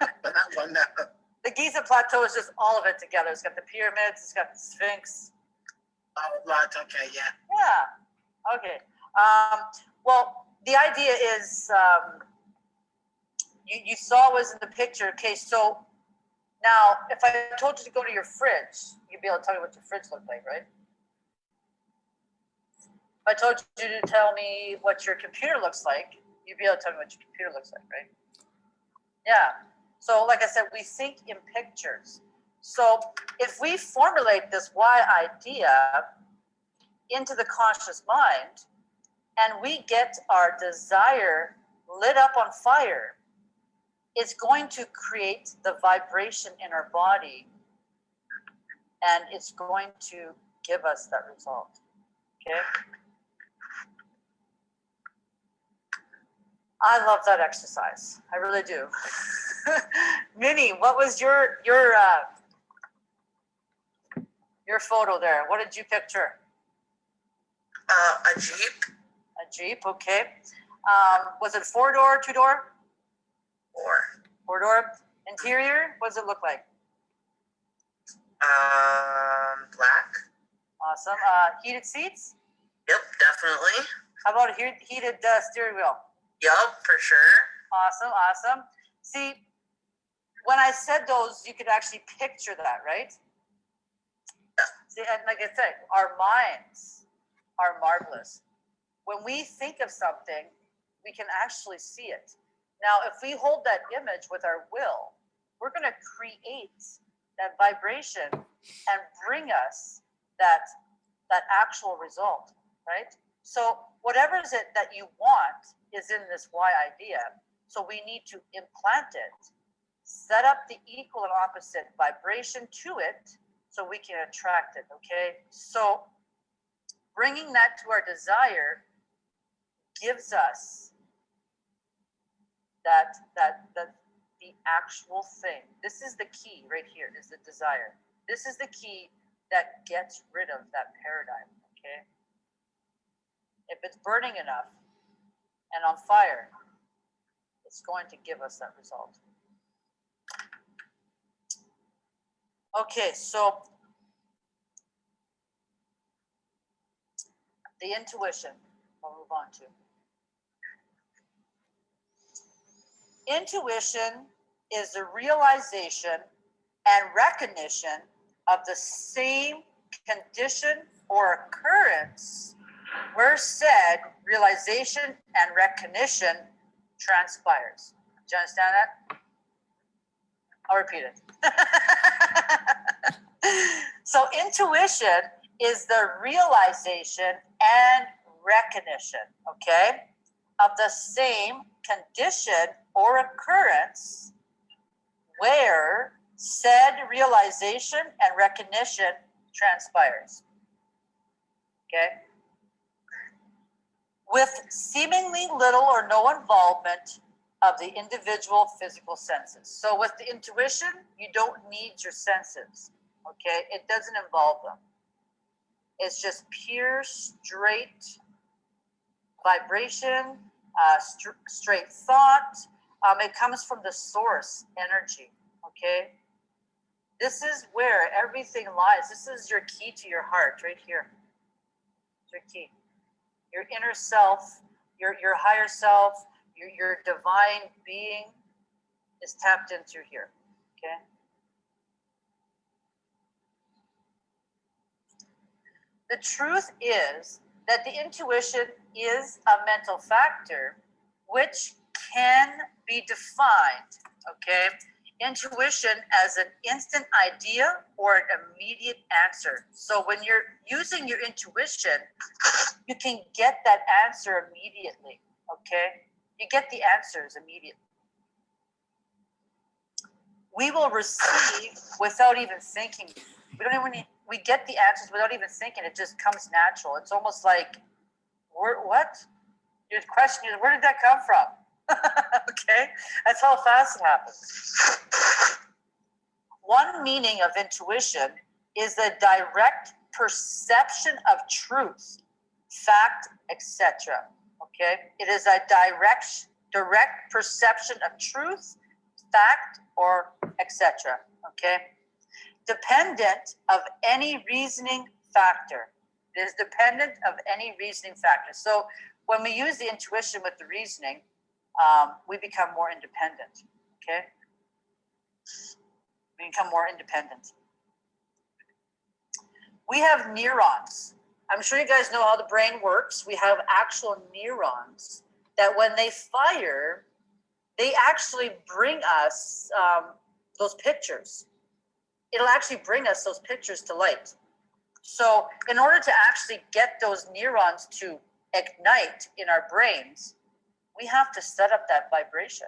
But that one, no. The Giza Plateau is just all of it together. It's got the pyramids. It's got the Sphinx. Oh, right, okay, yeah. Yeah. Okay. Um, well, the idea is um, you, you saw was in the picture. Okay, so now if I told you to go to your fridge, you'd be able to tell me what your fridge looked like, right? If I told you to tell me what your computer looks like, you'd be able to tell me what your computer looks like, right? Yeah. So, like I said, we think in pictures. So, if we formulate this why idea into the conscious mind and we get our desire lit up on fire, it's going to create the vibration in our body and it's going to give us that result. Okay? I love that exercise. I really do. Minnie, what was your your uh, your photo there? What did you picture? Uh, a Jeep A Jeep, okay. Um, was it four door, two door? Or Four door. Interior, what does it look like? um, black. Awesome. Uh, heated seats? Yep, definitely. How about a heat, heated uh, steering wheel? Yup, for sure. Awesome, awesome. See, when I said those, you could actually picture that, right? See, and like I said, our minds are marvelous. When we think of something, we can actually see it. Now, if we hold that image with our will, we're going to create that vibration and bring us that that actual result, right? So whatever is it that you want is in this why idea. So we need to implant it, set up the equal and opposite vibration to it so we can attract it, okay? So bringing that to our desire gives us that that that the actual thing. This is the key right here is the desire. This is the key that gets rid of that paradigm, okay? If it's burning enough and on fire, it's going to give us that result. Okay, so the intuition, I'll move on to. Intuition is the realization and recognition of the same condition or occurrence where said realization and recognition transpires. Do you understand that? I'll repeat it. so intuition is the realization and recognition, okay, of the same condition or occurrence where said realization and recognition transpires. Okay? With seemingly little or no involvement of the individual physical senses. So with the intuition, you don't need your senses. Okay? It doesn't involve them. It's just pure, straight vibration, uh, str- straight thought. Um, it comes from the source energy. Okay? This is where everything lies. This is your key to your heart, right here. It's your key. Your inner self, your your higher self, your your divine being. is tapped in through here, okay? The truth is that the intuition is a mental factor which can be defined, okay? Intuition as an instant idea or an immediate answer. So when you're using your intuition, you can get that answer immediately, okay? You get the answers immediately. We will receive without even thinking. We don't even need, we get the answers without even thinking. It just comes natural. It's almost like, where, what? Your question is, where did that come from? okay, that's how fast it happens. One meaning of intuition is the direct perception of truth, fact, etc. Okay, it is a direct direct perception of truth, fact, or etc. Okay, dependent of any reasoning factor. It is dependent of any reasoning factor. So when we use the intuition with the reasoning, um, we become more independent. Okay, we become more independent. We have neurons. I'm sure you guys know how the brain works. We have actual neurons that when they fire, they actually bring us um, those pictures. It'll actually bring us those pictures to light. So in order to actually get those neurons to ignite in our brains, we have to set up that vibration,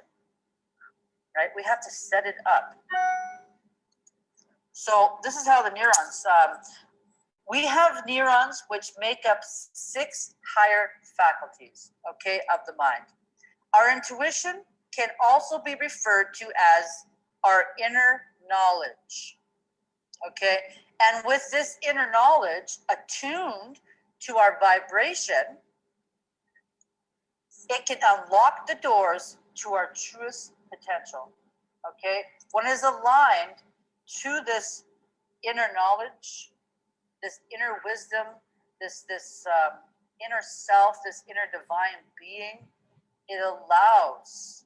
right? We have to set it up. So this is how the neurons, um, we have neurons which make up six higher faculties, okay, of the mind. Our intuition can also be referred to as our inner knowledge, okay? And with this inner knowledge attuned to our vibration, it can unlock the doors to our truest potential. Okay, it is aligned to this inner knowledge, this inner wisdom, this this um, inner self, this inner divine being, it allows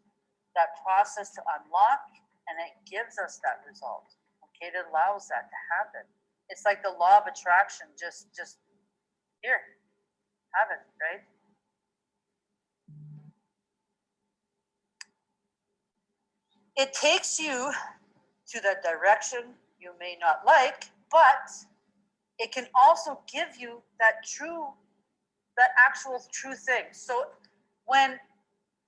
that process to unlock, and it gives us that result. Okay, it allows that to happen. It's like the law of attraction. Just just here, have it, right? It takes you to the direction you may not like, but it can also give you that true, that actual true thing. So when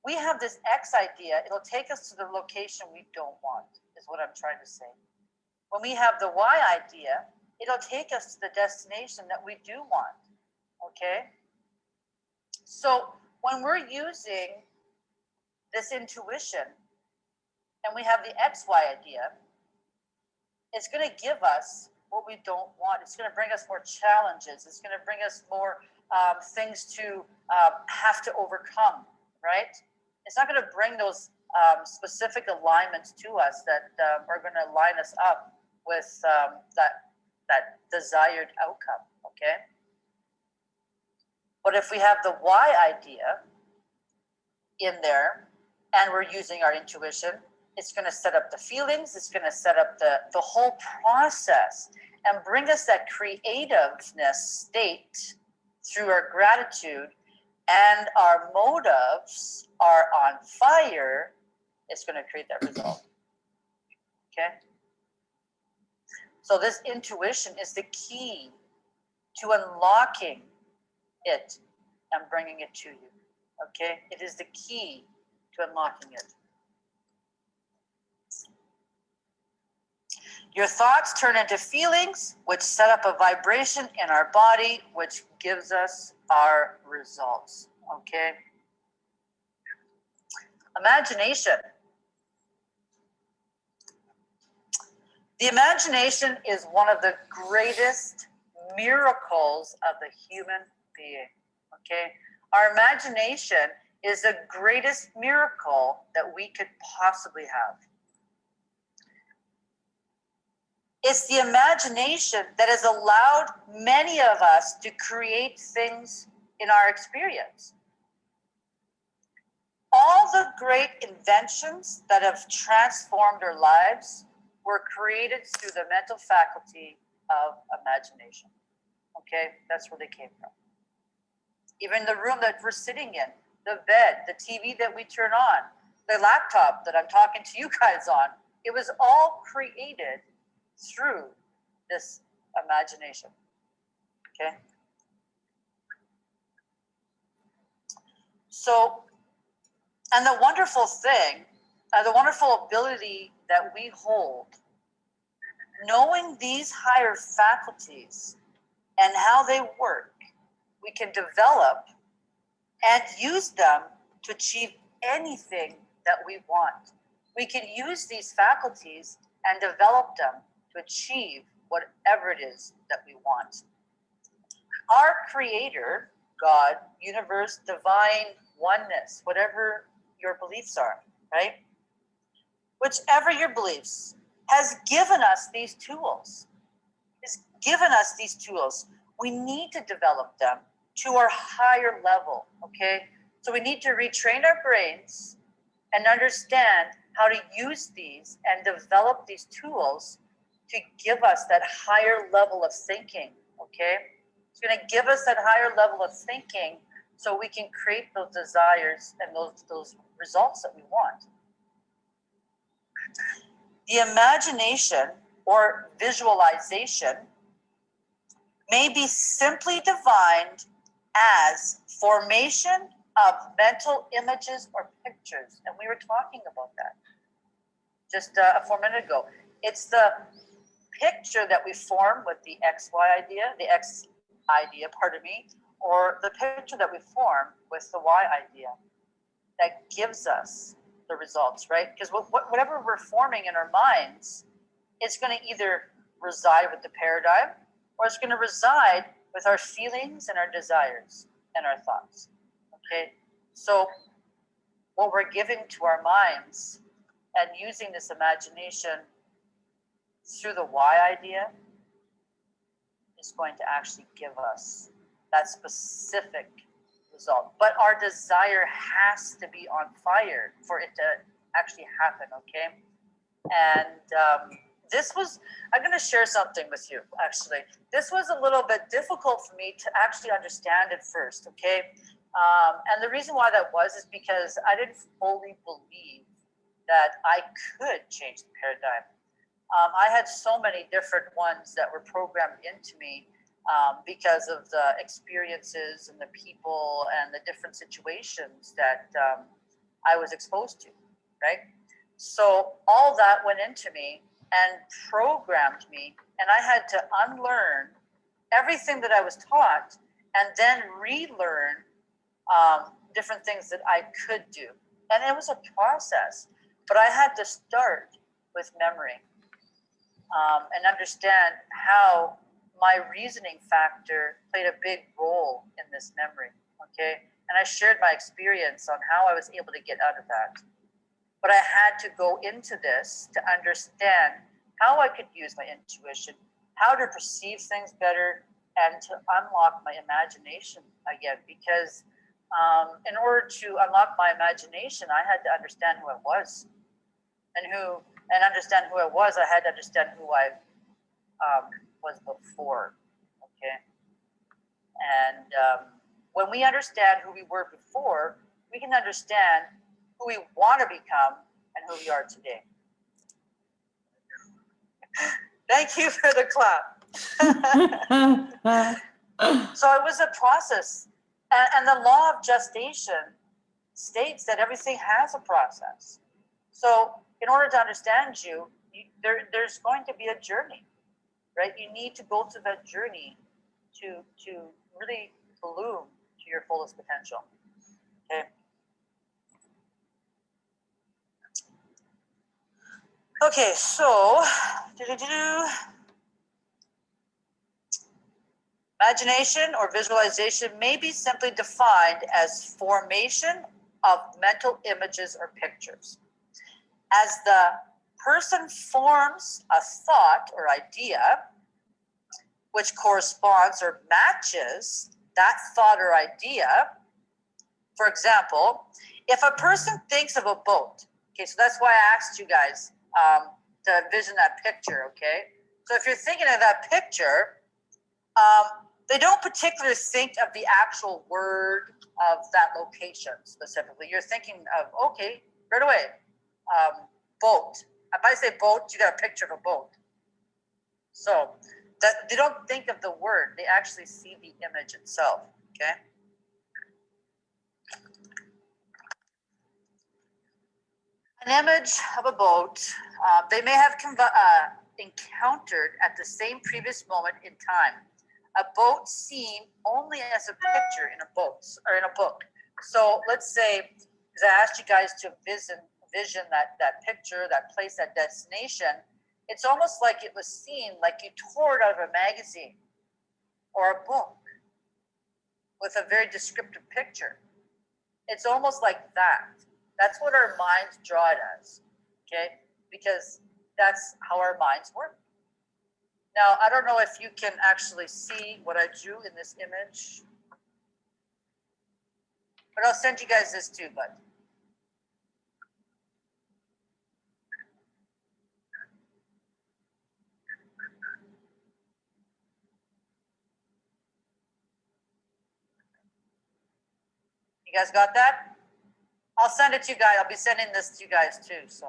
we have this X idea, it'll take us to the location we don't want, is what I'm trying to say. When we have the Y idea, it'll take us to the destination that we do want. Okay? So when we're using this intuition, and we have the XY idea, it's going to give us what we don't want. It's going to bring us more challenges. It's going to bring us more um, things to um, have to overcome, right? It's not going to bring those um, specific alignments to us that um, are going to line us up with um, that that desired outcome. Okay. But if we have the Y idea in there, and we're using our intuition, it's going to set up the feelings. It's going to set up the, the whole process and bring us that creativeness state through our gratitude and our motives are on fire. It's going to create that result. Okay. So this intuition is the key to unlocking it and bringing it to you. Okay. It is the key to unlocking it. Your thoughts turn into feelings, which set up a vibration in our body, which gives us our results. Okay. Imagination. The imagination is one of the greatest miracles of the human being. Okay. Our imagination is the greatest miracle that we could possibly have. It's the imagination that has allowed many of us to create things in our experience. all the great inventions that have transformed our lives were created through the mental faculty of imagination. Okay, that's where they came from. Even the room that we're sitting in, the bed, the TV that we turn on, the laptop that I'm talking to you guys on, it was all created through this imagination. Okay. So, and the wonderful thing, uh, the wonderful ability that we hold, knowing these higher faculties and how they work, we can develop and use them to achieve anything that we want. We can use these faculties and develop them achieve whatever it is that we want. Our creator, God, universe, divine oneness, whatever your beliefs are, right? Whichever your beliefs, has given us these tools. Has given us these tools. We need to develop them to our higher level, okay? So we need to retrain our brains and understand how to use these and develop these tools to give us that higher level of thinking, okay? It's going to give us that higher level of thinking so we can create those desires and those those results that we want. The imagination or visualization may be simply defined as formation of mental images or pictures. And we were talking about that just uh, a four minute ago. It's the picture that we form with the XY idea, the X idea, pardon me, or the picture that we form with the Y idea that gives us the results, right? Because whatever we're forming in our minds, it's going to either reside with the paradigm or it's going to reside with our feelings and our desires and our thoughts. Okay. So, what we're giving to our minds and using this imagination through the Y idea is going to actually give us that specific result. But our desire has to be on fire for it to actually happen, okay? And um, this was, I'm going to share something with you, actually. This was a little bit difficult for me to actually understand at first, okay? Um, and the reason why that was is because I didn't fully believe that I could change the paradigm. Um, I had so many different ones that were programmed into me um, because of the experiences and the people and the different situations that um, I was exposed to, right? So all that went into me and programmed me, and I had to unlearn everything that I was taught and then relearn um, different things that I could do. And it was a process, but I had to start with memory um, and understand how my reasoning factor played a big role in this memory. Okay. And I shared my experience on how I was able to get out of that. But I had to go into this to understand how I could use my intuition, how to perceive things better, and to unlock my imagination again. Because um, in order to unlock my imagination, I had to understand who I was and who, and understand who I was, I had to understand who I um, was before. Okay. And um, when we understand who we were before, we can understand who we want to become and who we are today. Thank you for the clap. so it was a process. And, and the law of gestation states that everything has a process. So in order to understand you, you there, there's going to be a journey right? You need to go through that journey to to really bloom to your fullest potential. Okay. Okay, so imagination or visualization may be simply defined as formation of mental images or pictures. As the person forms a thought or idea which corresponds or matches that thought or idea, For example, if a person thinks of a boat, okay, so that's why I asked you guys um, to envision that picture, okay? So if you're thinking of that picture, um, they don't particularly think of the actual word of that location specifically. You're thinking of, okay, right away, um, boat. If I say boat, you got a picture of a boat. So that they don't think of the word, they actually see the image itself, okay? An image of a boat, uh, they may have uh, encountered at the same previous moment in time. A boat seen only as a picture in a boat or in a book. So let's say, because I asked you guys to vision, vision that, that picture, that place, that destination, it's almost like it was seen, like you tore it out of a magazine or a book with a very descriptive picture. It's almost like that. That's what our minds draw it as, okay? Because that's how our minds work. Now, I don't know if you can actually see what I drew in this image. But I'll send you guys this too, but guys got that? I'll send it to you guys. I'll be sending this to you guys too, so.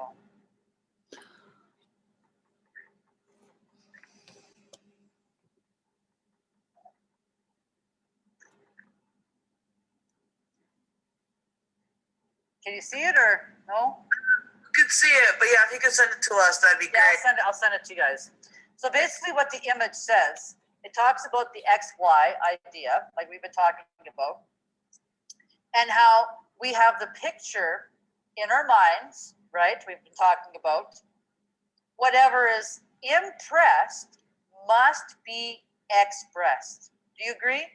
Can you see it or no? You can see it, but yeah, if you could send it to us, that'd be Yeah, I'll send it, I'll send it to you guys. So basically what the image says, it talks about the XY idea, like we've been talking about. And how we have the picture in our minds, right? We've been talking about. Whatever is impressed must be expressed. Do you agree?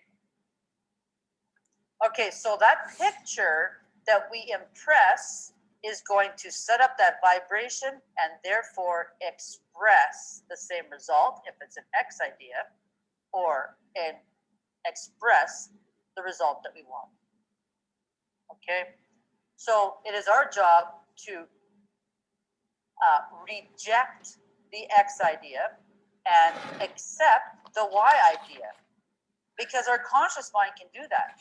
Okay, so that picture that we impress is going to set up that vibration and therefore express the same result if it's an X idea or and express the result that we want. Okay, so it is our job to uh, reject the X idea and accept the Y idea because our conscious mind can do that.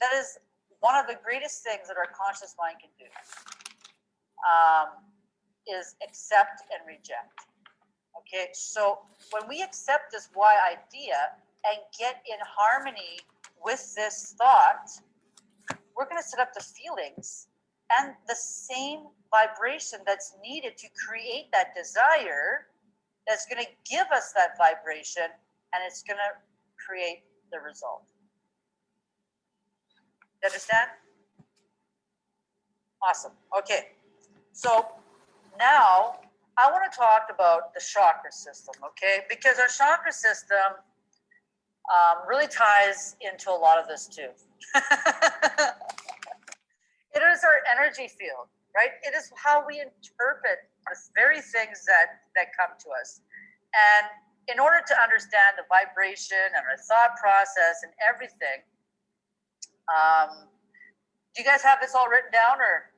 That is one of the greatest things that our conscious mind can do um, is accept and reject. Okay, so when we accept this Y idea and get in harmony with this thought, we're going to set up the feelings and the same vibration that's needed to create that desire that's going to give us that vibration and it's going to create the result. You understand? Awesome. Okay. So now I want to talk about the chakra system, okay? Because our chakra system um, really ties into a lot of this too. it is our energy field, right? It is how we interpret the very things that that come to us. And in order to understand the vibration and our thought process and everything, um, do you guys have this all written down or?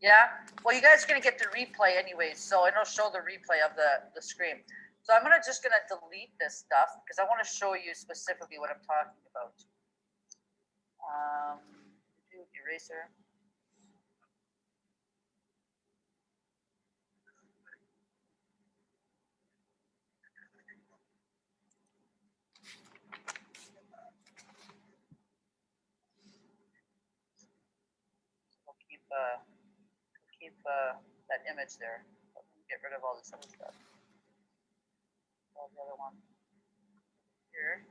Yeah, well, you guys are gonna get the replay anyways, so it'll show the replay of the, the screen. So I'm gonna just gonna delete this stuff because I wanna show you specifically what I'm talking about. Um, eraser. Keep, uh, keep, uh, that image there. Get rid of all this other stuff. The other one. Here.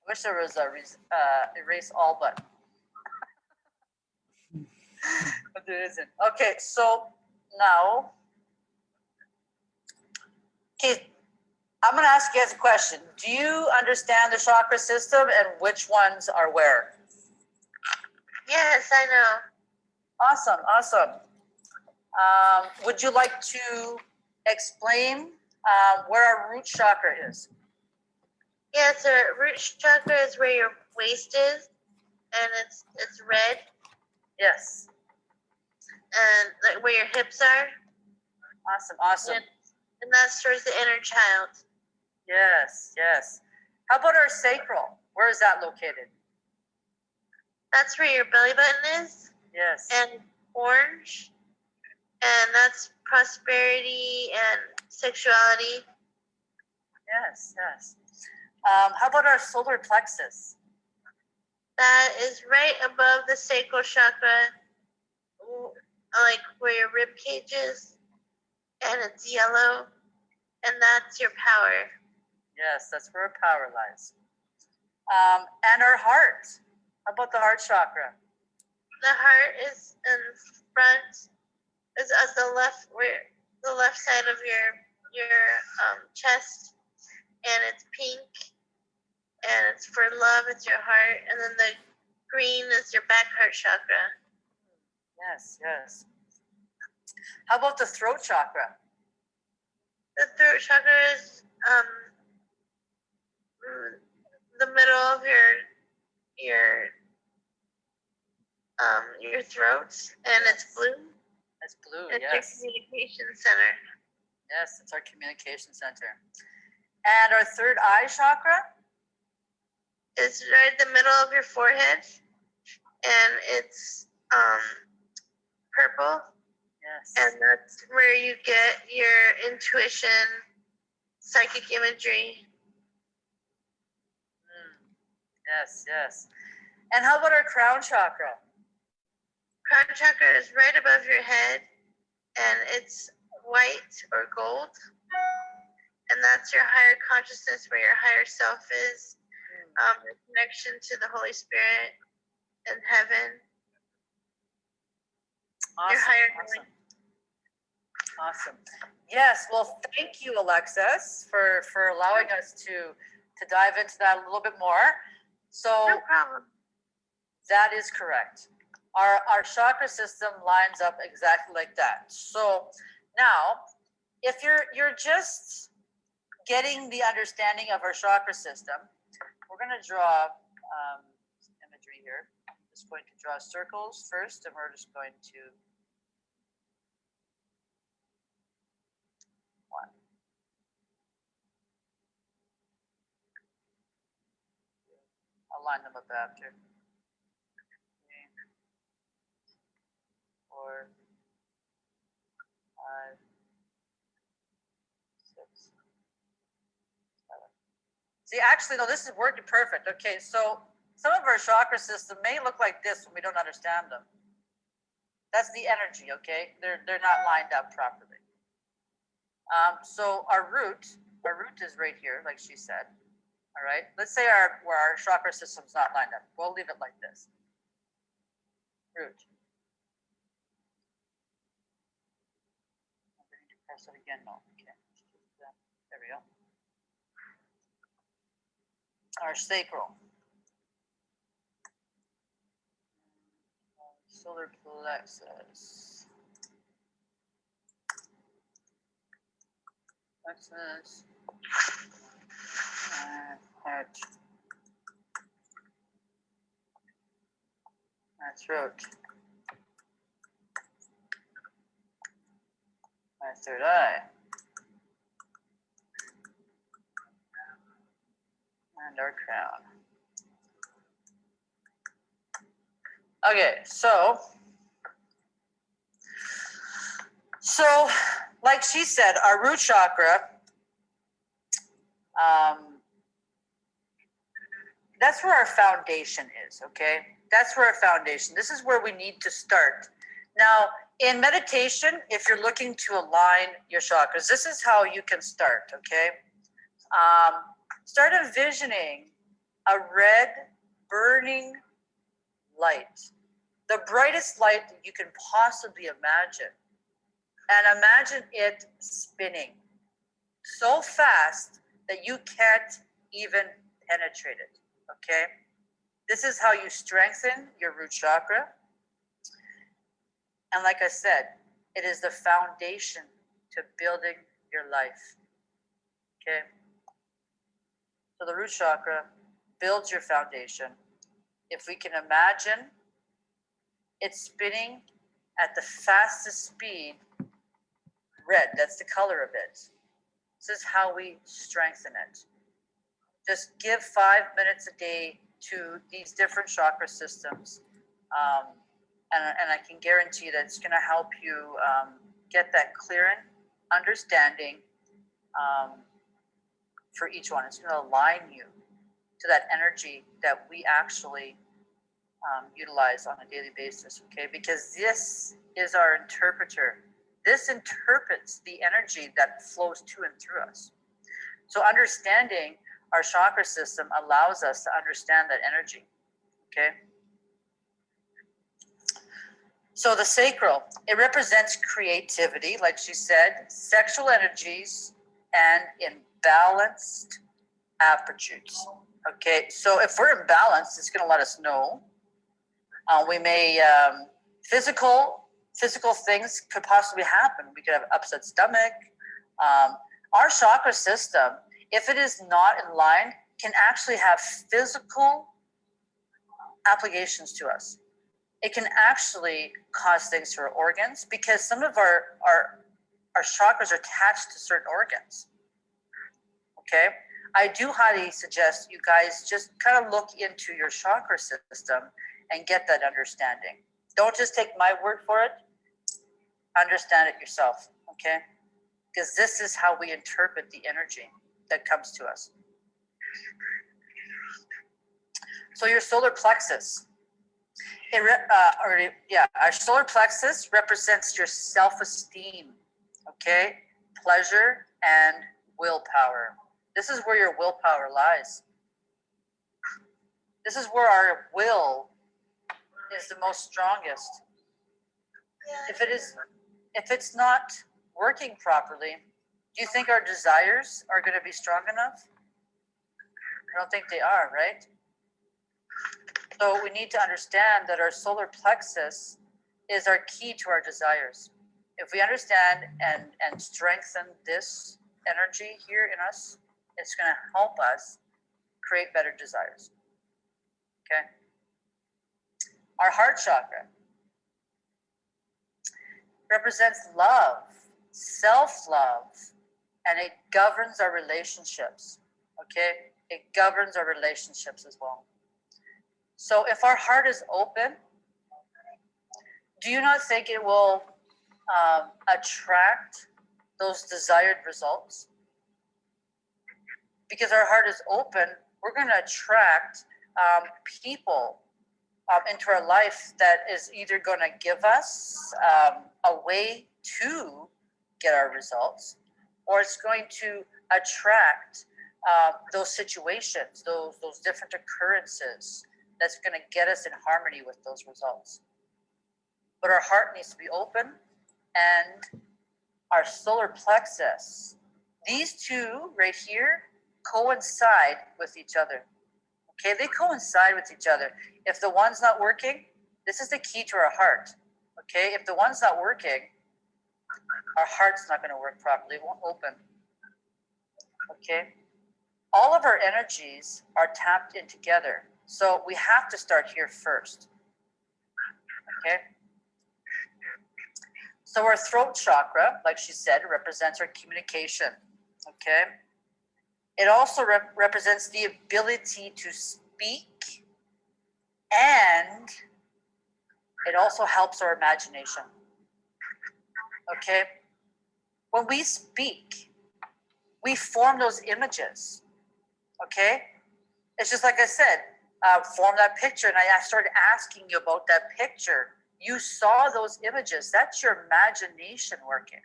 I wish there was a uh, erase all button. But there isn't. Okay, so now. Okay, I'm gonna ask you guys a question. Do you understand the chakra system and which ones are where? Yes, I know. Awesome, awesome. Um, would you like to explain uh, where our root chakra is? Yeah, so root chakra is where your waist is, and it's it's red, Yes. and like where your hips are, Awesome. Awesome. and, and that's towards the inner child. Yes. Yes. How about our sacral? Where is that located? That's where your belly button is, Yes. and orange, and that's prosperity and sexuality. Yes. Yes. Um, how about our solar plexus? That is right above the sacral chakra, like where your rib cage is, and it's yellow, and that's your power. Yes, that's where our power lies. Um, and our heart. How about the heart chakra? The heart is in front, is at the left where the left side of your your um, chest, and it's pink, and it's for love. It's your heart, and then the green is your back heart chakra. Yes. Yes. How about the throat chakra? The throat chakra is um mm, the middle of your your um your throat, and it's blue. It's blue. It's yes. your communication center. Yes, it's our communication center. And our third eye chakra? is right in the middle of your forehead, and it's um purple, Yes. and that's where you get your intuition, psychic imagery. Mm, Yes, yes. And how about our crown chakra? Crown chakra is right above your head, and it's white or gold, and that's your higher consciousness, where your higher self is, um, your connection to the Holy Spirit and heaven. Awesome. higher awesome. Awesome. Yes, well, thank you, Alexis, for, for allowing us to, to dive into that a little bit more. So No problem. that is correct. Our, our chakra system lines up exactly like that. So now, if you're, you're just getting the understanding of our chakra system, we're gonna draw, um, imagery here. I'm just going to draw circles first, and we're just going to I'll line them up after. Three, Four, five, six, seven. See, actually, no, this is working perfect. Okay, so some of our chakra system may look like this when we don't understand them. That's the energy, okay? They're they're not lined up properly. Um, so our root, our root is right here, like she said. All right. Let's say our where our chakra system's not lined up. We'll leave it like this. Root. I'm going to press it again. No. Okay. There we go. Our sacral. Solar plexus. Plexus. Uh, heart. My throat. My third eye. And our crown. Okay, so. So, like she said, our root chakra um, that's where our foundation is, okay? That's where our foundation. This is where we need to start. Now, in meditation, if you're looking to align your chakras, this is how you can start, okay? Um, start envisioning a red, burning light, the brightest light that you can possibly imagine. And imagine it spinning so fast that you can't even penetrate it. Okay? This is how you strengthen your root chakra. And like I said, It is the foundation to building your life. Okay? So the root chakra builds your foundation. If we can imagine it's spinning at the fastest speed, red, that's the color of it. This is how we strengthen it. Just give five minutes a day to these different chakra systems. Um, and, and I can guarantee that it's going to help you um, get that clearing, understanding um, for each one. It's going to align you to that energy that we actually um, utilize on a daily basis. Okay, because this is our interpreter. This interprets the energy that flows to and through us. So understanding our chakra system allows us to understand that energy. Okay. So the sacral, it represents creativity, like she said, sexual energies, and imbalanced aptitudes. Okay, so if we're imbalanced, it's going to let us know. Uh, we may um, physical physical things could possibly happen. We could have upset stomach. Um, our chakra system, if it is not in line, can actually have physical applications to us. It can actually cause things to our organs because some of our our our chakras are attached to certain organs. Okay, I do highly suggest you guys just kind of look into your chakra system and get that understanding. Don't just take my word for it. Understand it yourself, okay? Because this is how we interpret the energy that comes to us. So your solar plexus, it uh, or yeah, our solar plexus represents your self-esteem, okay, pleasure and willpower. This is where your willpower lies. This is where our will is the most strongest. If it is, if it's not working properly, do you think our desires are going to be strong enough? I don't think they are, right? So we need to understand that our solar plexus is our key to our desires. If we understand and and strengthen this energy here in us, it's going to help us create better desires. Okay? Our heart chakra represents love, self love, and it governs our relationships. Okay? It governs our relationships as well. So if our heart is open, do you not think it will um, attract those desired results? Because our heart is open, we're going to attract um, people um, into our life that is either going to give us um, a way to get our results, or it's going to attract uh, those situations, those those different occurrences that's going to get us in harmony with those results. But our heart needs to be open, and our solar plexus. These two right here coincide with each other. Okay, they coincide with each other. If the one's not working, this is the key to our heart. Okay, if the one's not working, our heart's not going to work properly, it won't open. Okay, all of our energies are tapped in together. So we have to start here first. Okay. So our throat chakra, like she said, represents our communication. Okay. It also rep- represents the ability to speak and it also helps our imagination. Okay? When we speak, we form those images. Okay? It's just like I said, uh, form that picture, and I started asking you about that picture. You saw those images. That's your imagination working.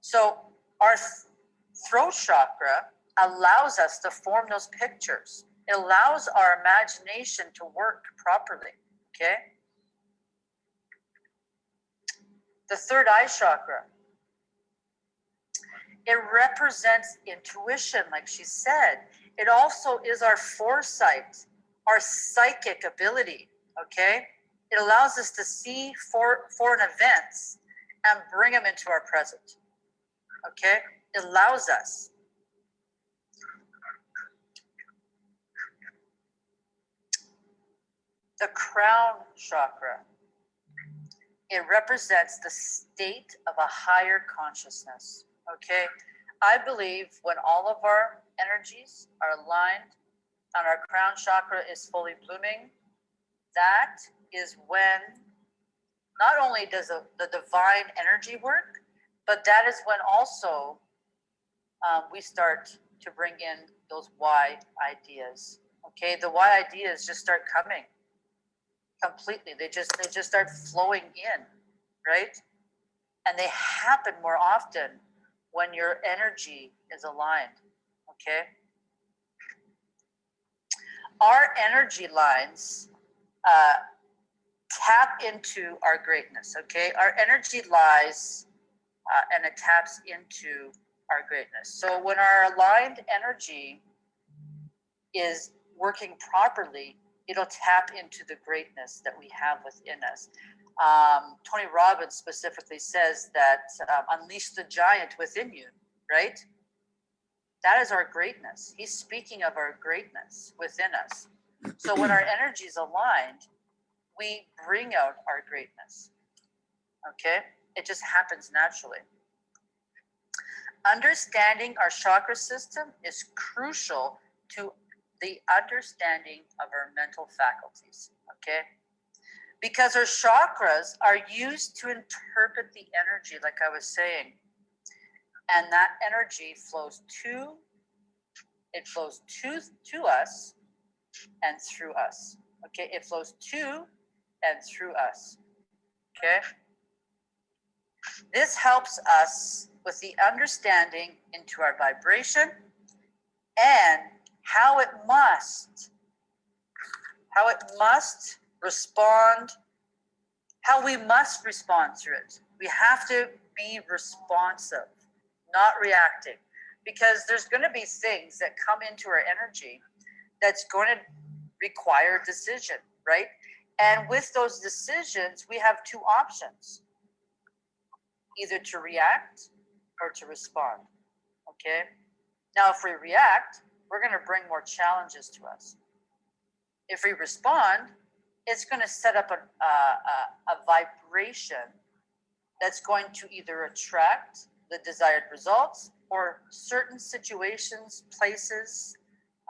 So, our throat chakra allows us to form those pictures. It allows our imagination to work properly. Okay. The third eye chakra. It represents intuition, like she said. It also is our foresight, our psychic ability. Okay. It allows us to see for, foreign events and bring them into our present. Okay? It allows us. The crown chakra. It represents the state of a higher consciousness. Okay? I believe when all of our energies are aligned and our crown chakra is fully blooming, that is when not only does the, the divine energy work, but that is when also um, we start to bring in those Y ideas. Okay, the Y ideas just start coming completely. They just they just start flowing in, right? And they happen more often when your energy is aligned. Okay. Our energy lines uh, tap into our greatness. Okay, our energy lies uh, and it taps into our greatness. So when our aligned energy is working properly, it'll tap into the greatness that we have within us. Um, Tony Robbins specifically says that um, unleash the giant within you, right? That is our greatness. He's speaking of our greatness within us. So when our energy is aligned, we bring out our greatness. Okay? It just happens naturally. Understanding our chakra system is crucial to the understanding of our mental faculties. Okay? Because our chakras are used to interpret the energy, like I was saying. And that energy flows to, it flows to, to us and through us. Okay, it flows to and through us. Okay. This helps us with the understanding into our vibration and how it must, how it must respond, how we must respond to it. We have to be responsive, not reacting, because there's going to be things that come into our energy that's going to require decision, right? And with those decisions, we have two options either to react or to respond. Okay. Now, if we react, we're going to bring more challenges to us. If we respond, it's going to set up a, a, a vibration that's going to either attract the desired results or certain situations, places,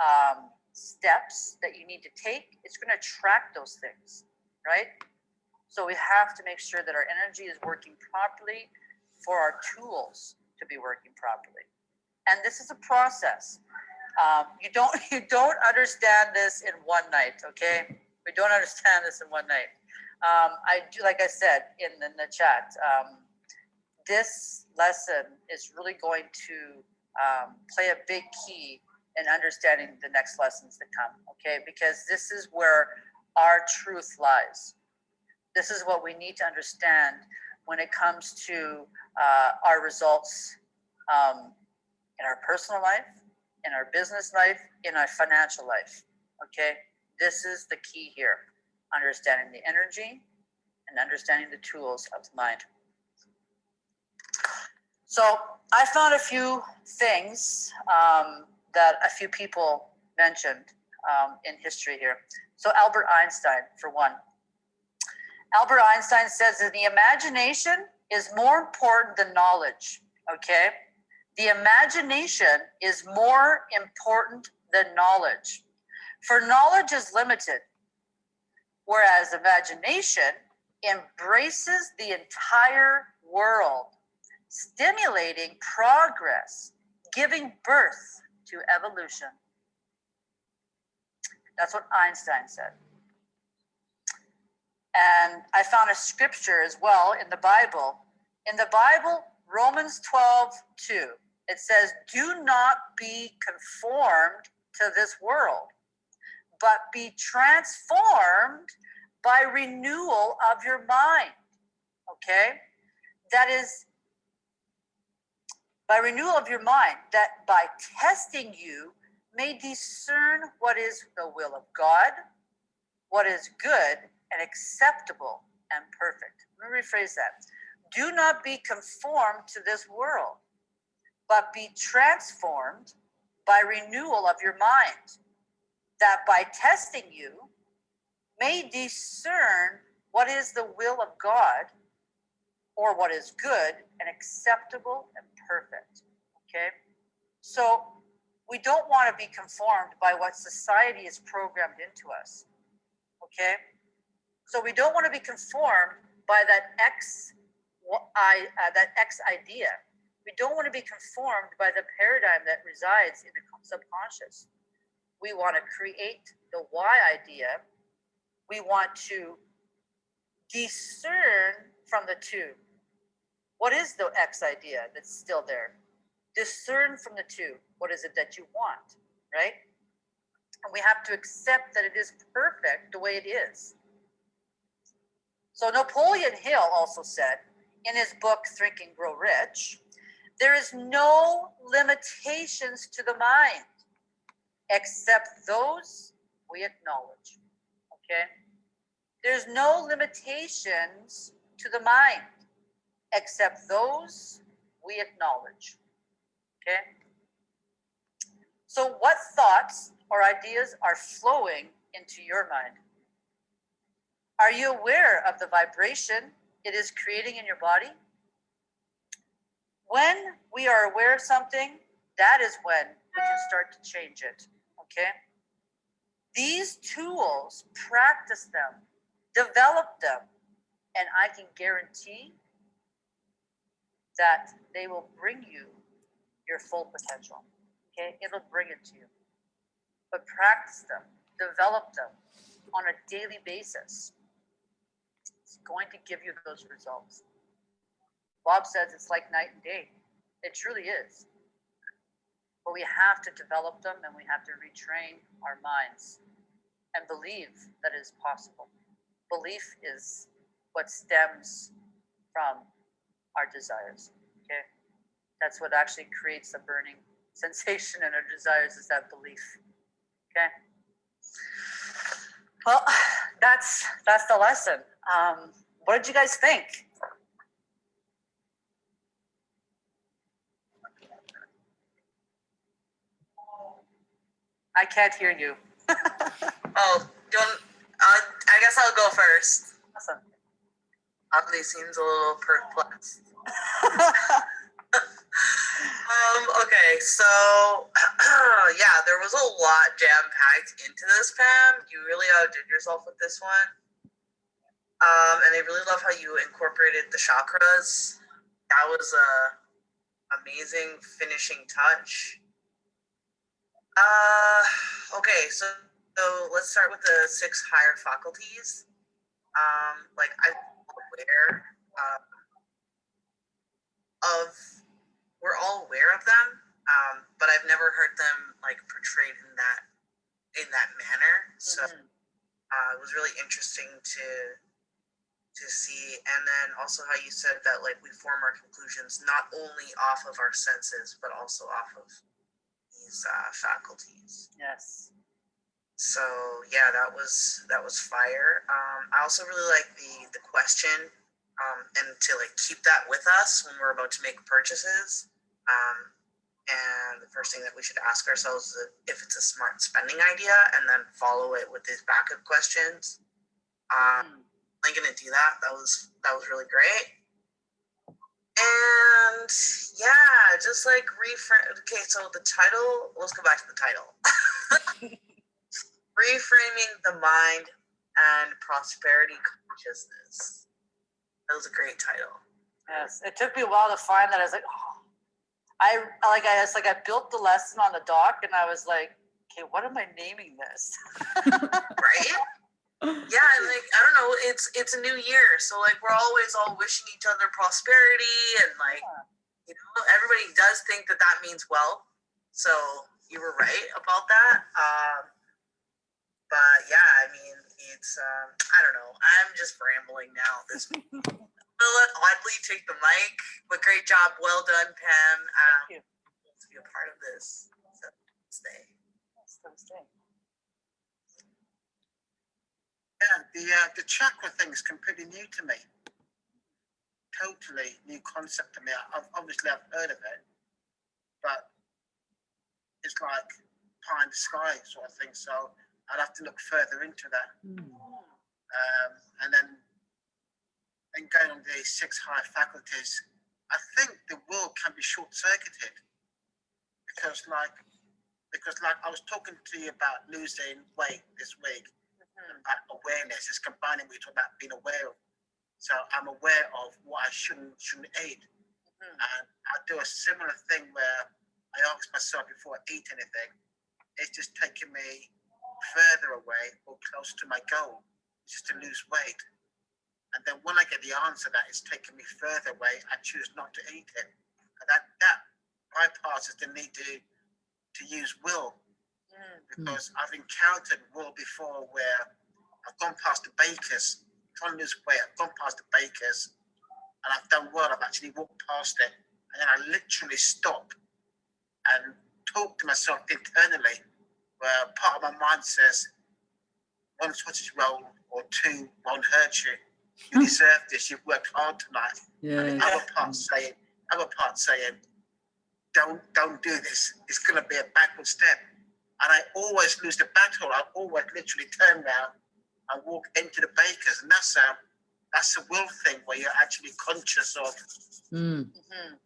um, steps that you need to take, it's going to track those things, right? So we have to make sure that our energy is working properly for our tools to be working properly. And this is a process. Um, you don't you don't understand this in one night, okay? We don't understand this in one night. Um, I do, like I said in the, in the chat, um, this lesson is really going to um, play a big key in understanding the next lessons to come, okay? Because this is where our truth lies. This is what we need to understand when it comes to uh, our results um, in our personal life, in our business life, in our financial life, okay? This is the key here, understanding the energy and understanding the tools of the mind. So I found a few things um, that a few people mentioned um, in history here. So Albert Einstein, for one. Albert Einstein says that the imagination is more important than knowledge, okay? The imagination is more important than knowledge. For knowledge is limited, whereas imagination embraces the entire world, stimulating progress, giving birth to evolution. That's what Einstein said. And I found a scripture as well in the Bible. In the Bible, Romans 12, 2, it says, Do not be conformed to this world, but be transformed by renewal of your mind. Okay? That is by renewal of your mind, that by testing you may discern what is the will of God, what is good and acceptable and perfect. Let me rephrase that. Do not be conformed to this world, but be transformed by renewal of your mind, that by testing you may discern what is the will of God or what is good and acceptable and perfect. Okay? So we don't want to be conformed by what society is programmed into us. Okay? So we don't want to be conformed by that X I uh, that X idea. We don't want to be conformed by the paradigm that resides in the subconscious. We want to create the Y idea. We want to discern from the two. What is the X idea that's still there? Discern from the two. What is it that you want, right? And we have to accept that it is perfect the way it is. So Napoleon Hill also said in his book Think and Grow Rich, there is no limitations to the mind except those we acknowledge. Okay? There's no limitations to the mind except those we acknowledge. Okay? So, what thoughts or ideas are flowing into your mind? Are you aware of the vibration it is creating in your body? When we are aware of something, that is when we can start to change it. Okay? These tools, practice them, develop them, and I can guarantee that they will bring you your full potential. Okay? It'll bring it to you. But practice them, develop them on a daily basis. It's going to give you those results. Bob says it's like night and day. It truly is. But we have to develop them and we have to retrain our minds and believe that it is possible. Belief is what stems from our desires. Okay. That's what actually creates the burning sensation in our desires is that belief. Okay. Well, that's that's the lesson. Um, what did you guys think? I can't hear you. Oh, don't. Uh, I guess I'll go first. Awesome. Oddly seems a little perplexed. Um, okay, so yeah, there was a lot jam packed into this, Pam. You really outdid yourself with this one. Um, and I really love how you incorporated the chakras. That was a amazing finishing touch. Uh, okay, so so let's start with the six higher faculties. Um, like I'm aware uh, of we're all aware of them, um, but I've never heard them like portrayed in that in that manner. So Mhm. uh, it was really interesting to to see, and then also how you said that like we form our conclusions not only off of our senses, but also off of these uh, faculties. Yes. So yeah, that was that was fire. Um, I also really like the the question um, and to like keep that with us when we're about to make purchases. Um, and the first thing that we should ask ourselves is if it's a smart spending idea, and then follow it with these backup questions. Um, Mm. I'm gonna do that. That was that was really great. And yeah, just like reframe. Okay, so the title. Let's go back to the title. Reframing the mind and prosperity consciousness. That was a great title. Yes. It took me a while to find that. I was like, oh, I like I was like I built the lesson on the doc, and I was like, okay, what am I naming this? Right? yeah, and like I don't know, it's it's a new year, so like we're always all wishing each other prosperity, and like you know, everybody does think that that means wealth. So you were right about that. Um, but yeah, I mean, it's um, I don't know. I'm just rambling now. at This will let Oddly take the mic, but great job, well done, Pam. Um, Thank you. to be a part of this. So stay. Yes, Thursday. Yeah, the uh, the chakra thing is completely new to me. Totally new concept to me. I've obviously I've heard of it, but it's like pie in the sky sort of thing. So I'd have to look further into that. Um, and then then going on the six higher faculties, I think the world can be short circuited because like because like I was talking to you about losing weight this week about awareness is combining with about being aware of. So I'm aware of what I shouldn't shouldn't eat. Mhm. And I do a similar thing where I ask myself before I eat anything, it's just taking me further away or close to my goal, which is to lose weight. And then when I get the answer that it's taking me further away, I choose not to eat it. And that that bypasses the need to to use will Mm. because I've encountered will before where I've gone past the bakers, trying to lose weight, I've gone past the bakers and I've done well, I've actually walked past it and then I literally stop and talk to myself internally where part of my mind says, one sausage roll or two won't hurt you. You deserve this, you've worked hard tonight. And Yes. the other part saying, other part saying, don't don't do this. It's gonna be a backward step. And I always lose the battle. I always literally turn around and walk into the bakers. And that's a that's a will thing where you're actually conscious of Mm. Mhm.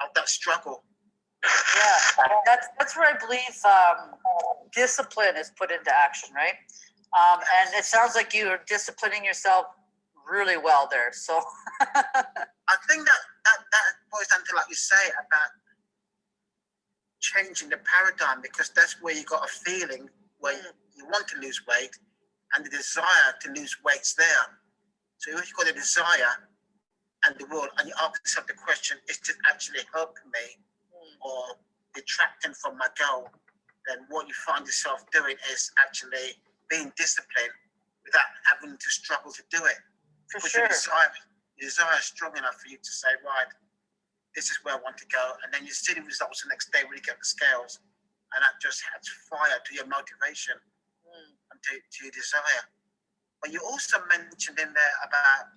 of that struggle. Yeah, that's that's where I believe um, discipline is put into action, right? Um, and it sounds like you are disciplining yourself really well there. So I think that that, that boils down to like you say about changing the paradigm because that's where you got a feeling where Mm. you want to lose weight and the desire to lose weight's there. So if you've got a desire and the will and you ask yourself the question, is this actually helping me or detracting from my goal? Then what you find yourself doing is actually being disciplined without having to struggle to do it. For Because sure, your desire, your desire is strong enough for you to say, right, this is where I want to go. And then you see the results the next day when you get the scales. And that just adds fire to your motivation Mm. and to, to your desire. But you also mentioned in there about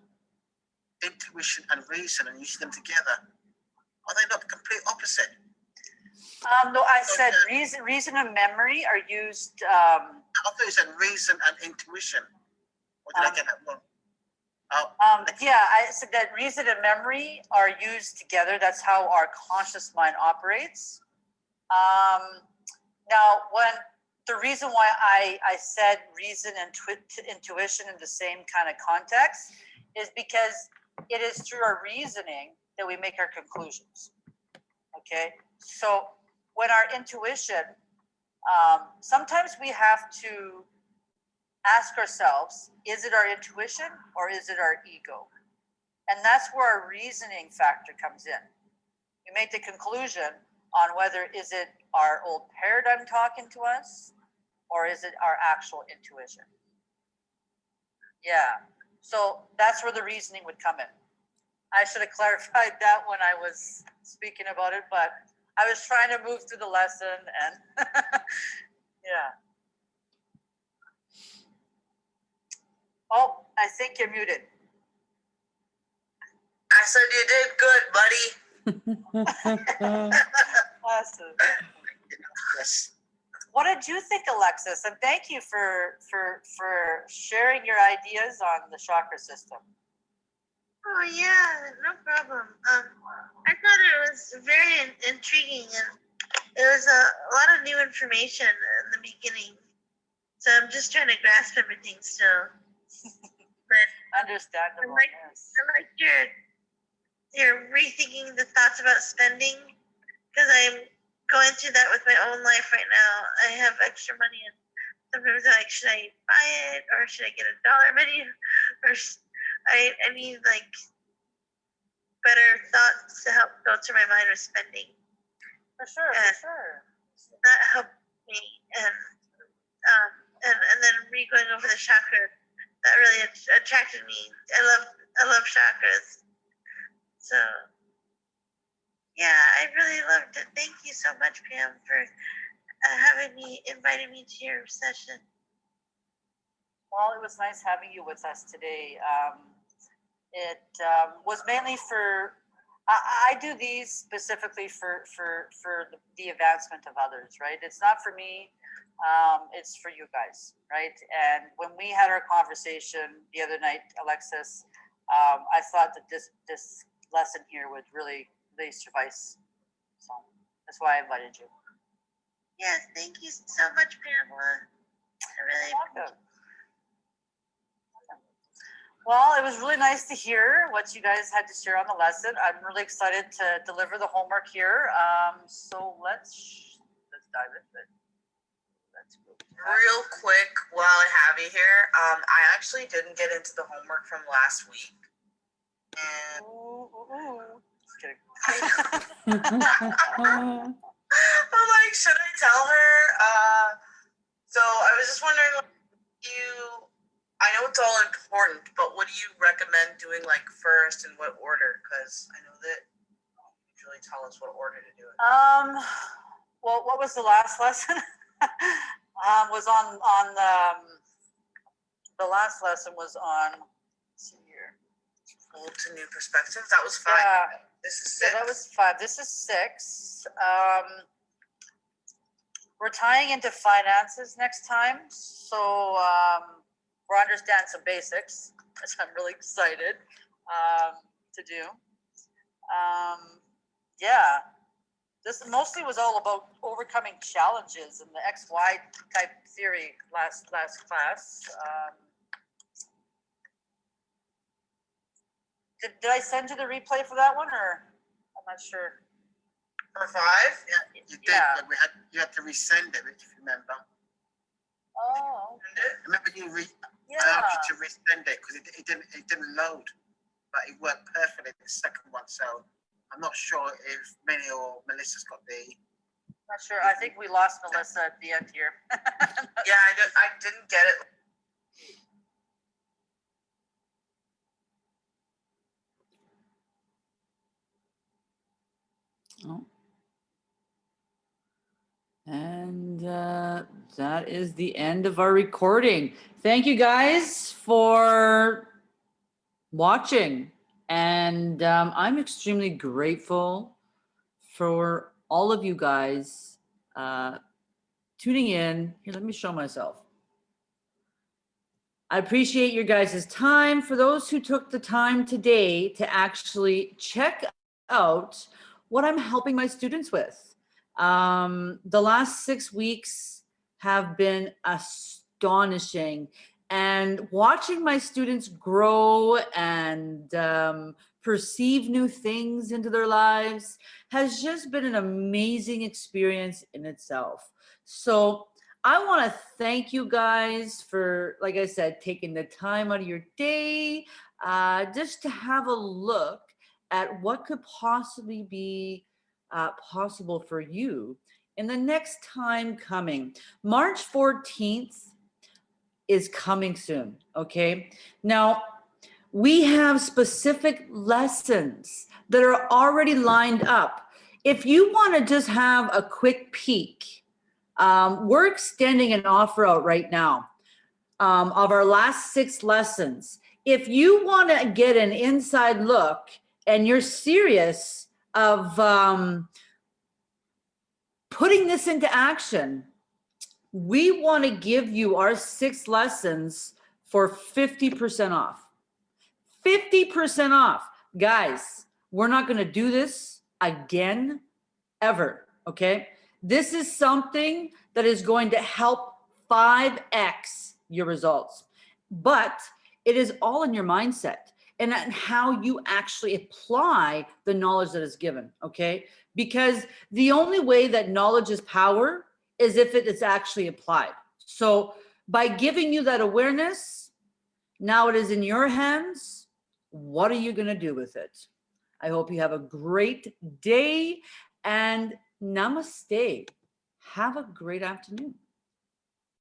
intuition and reason and using them together. Are they not the complete opposite? Um, no, I said reason, reason and memory are used. Um, I thought you said reason and intuition. Or did I Um, get that wrong? Um, yeah, I said that reason and memory are used together. That's how our conscious mind operates. Um, now, when the reason why I, I said reason and intuition in the same kind of context is because it is through our reasoning that we make our conclusions. Okay, so when our intuition, um, sometimes we have to ask ourselves, is it our intuition or is it our ego? And that's where our reasoning factor comes in. We make the conclusion on whether is it our old paradigm talking to us or is it our actual intuition? Yeah, so that's where the reasoning would come in. I should have clarified that when I was speaking about it, but I was trying to move through the lesson and yeah. Oh, I think you're muted. I said you did good, buddy. Awesome. yes. What did you think, Alexis? And thank you for for for sharing your ideas on the chakra system. Oh yeah, no problem. Um, I thought it was very in- intriguing and it was a, a lot of new information in the beginning. So I'm just trying to grasp everything still. Understandable. like- yes. I like your your rethinking the thoughts about spending because I'm going through that with my own life right now. I have extra money and sometimes I'm like, should I buy it or should I get a dollar menu or sh- I I need like better thoughts to help go through my mind with spending. For sure, Yeah. for sure. That helped me and um and and then re going over the chakra that really attracted me. I love I love chakras. So yeah, I really loved it. Thank you so much, Pam, for uh, having me inviting me to your session. Well, it was nice having you with us today. Um, it um, was mainly for, I, I do these specifically for, for, for the- the advancement of others, right? It's not for me, um, it's for you guys, right? And when we had our conversation the other night, Alexis, um, I thought that this, this lesson here would really, really suffice. So that's why I invited you. Yes, thank you so much, Pamela. I really Welcome. Well, it was really nice to hear what you guys had to share on the lesson. I'm really excited to deliver the homework here. Um, so let's, let's dive into it. Let's go. Real quick, while I have you here, um, I actually didn't get into the homework from last week. And Ooh, ooh, ooh. I'm like, should I tell her? Uh, so I was just wondering, like, you, I know it's all important, but what do you recommend doing like first and what order? Because I know that you usually tell us what order to do it. Um, well, what was the last lesson? um, was on, on, um, the last lesson was on, see here. Old to new perspectives. That was five. Yeah. This is So that was five. This is six. Um, we're tying into finances next time, so um, we'll understand some basics, which I'm really excited um, to do. Um, yeah, this mostly was all about overcoming challenges and the X Y type theory last last class. Um, did, did I send you the replay for that one, or I'm not sure. For five? Yeah, You did, Yeah. but we had, you had to resend it, if you remember. Oh, Remember you re, I asked you to resend it because it, it didn't, it didn't load. But it worked perfectly the second one, so I'm not sure if Minnie or Melissa's got the, Not sure. I think we lost Melissa at the end here. Yeah, I, did, I didn't get it. Oh. And uh, that is the end of our recording. Thank you guys for watching. And um, I'm extremely grateful for all of you guys uh, tuning in. Here, let me show myself. I appreciate your guys' time. For those who took the time today to actually check out what I'm helping my students with. Um, the last six weeks have been astonishing and watching my students grow and um, perceive new things into their lives has just been an amazing experience in itself. So I want to thank you guys for, like I said, taking the time out of your day uh, just to have a look at what could possibly be uh, possible for you in the next time coming. March 14th is coming soon, okay? Now, we have specific lessons that are already lined up. If you want to just have a quick peek, um, we're extending an offer out right now um, of our last six lessons. If you want to get an inside look and you're serious of um, putting this into action, we want to give you our six lessons for 50% off. 50% off. Guys, we're not going to do this again ever. Okay. This is something that is going to help 5x your results, but it is all in your mindset and how you actually apply the knowledge that is given. Okay. Because the only way that knowledge is power is if it is actually applied. So by giving you that awareness, now it is in your hands. What are you going to do with it? I hope you have a great day and namaste. Have a great afternoon.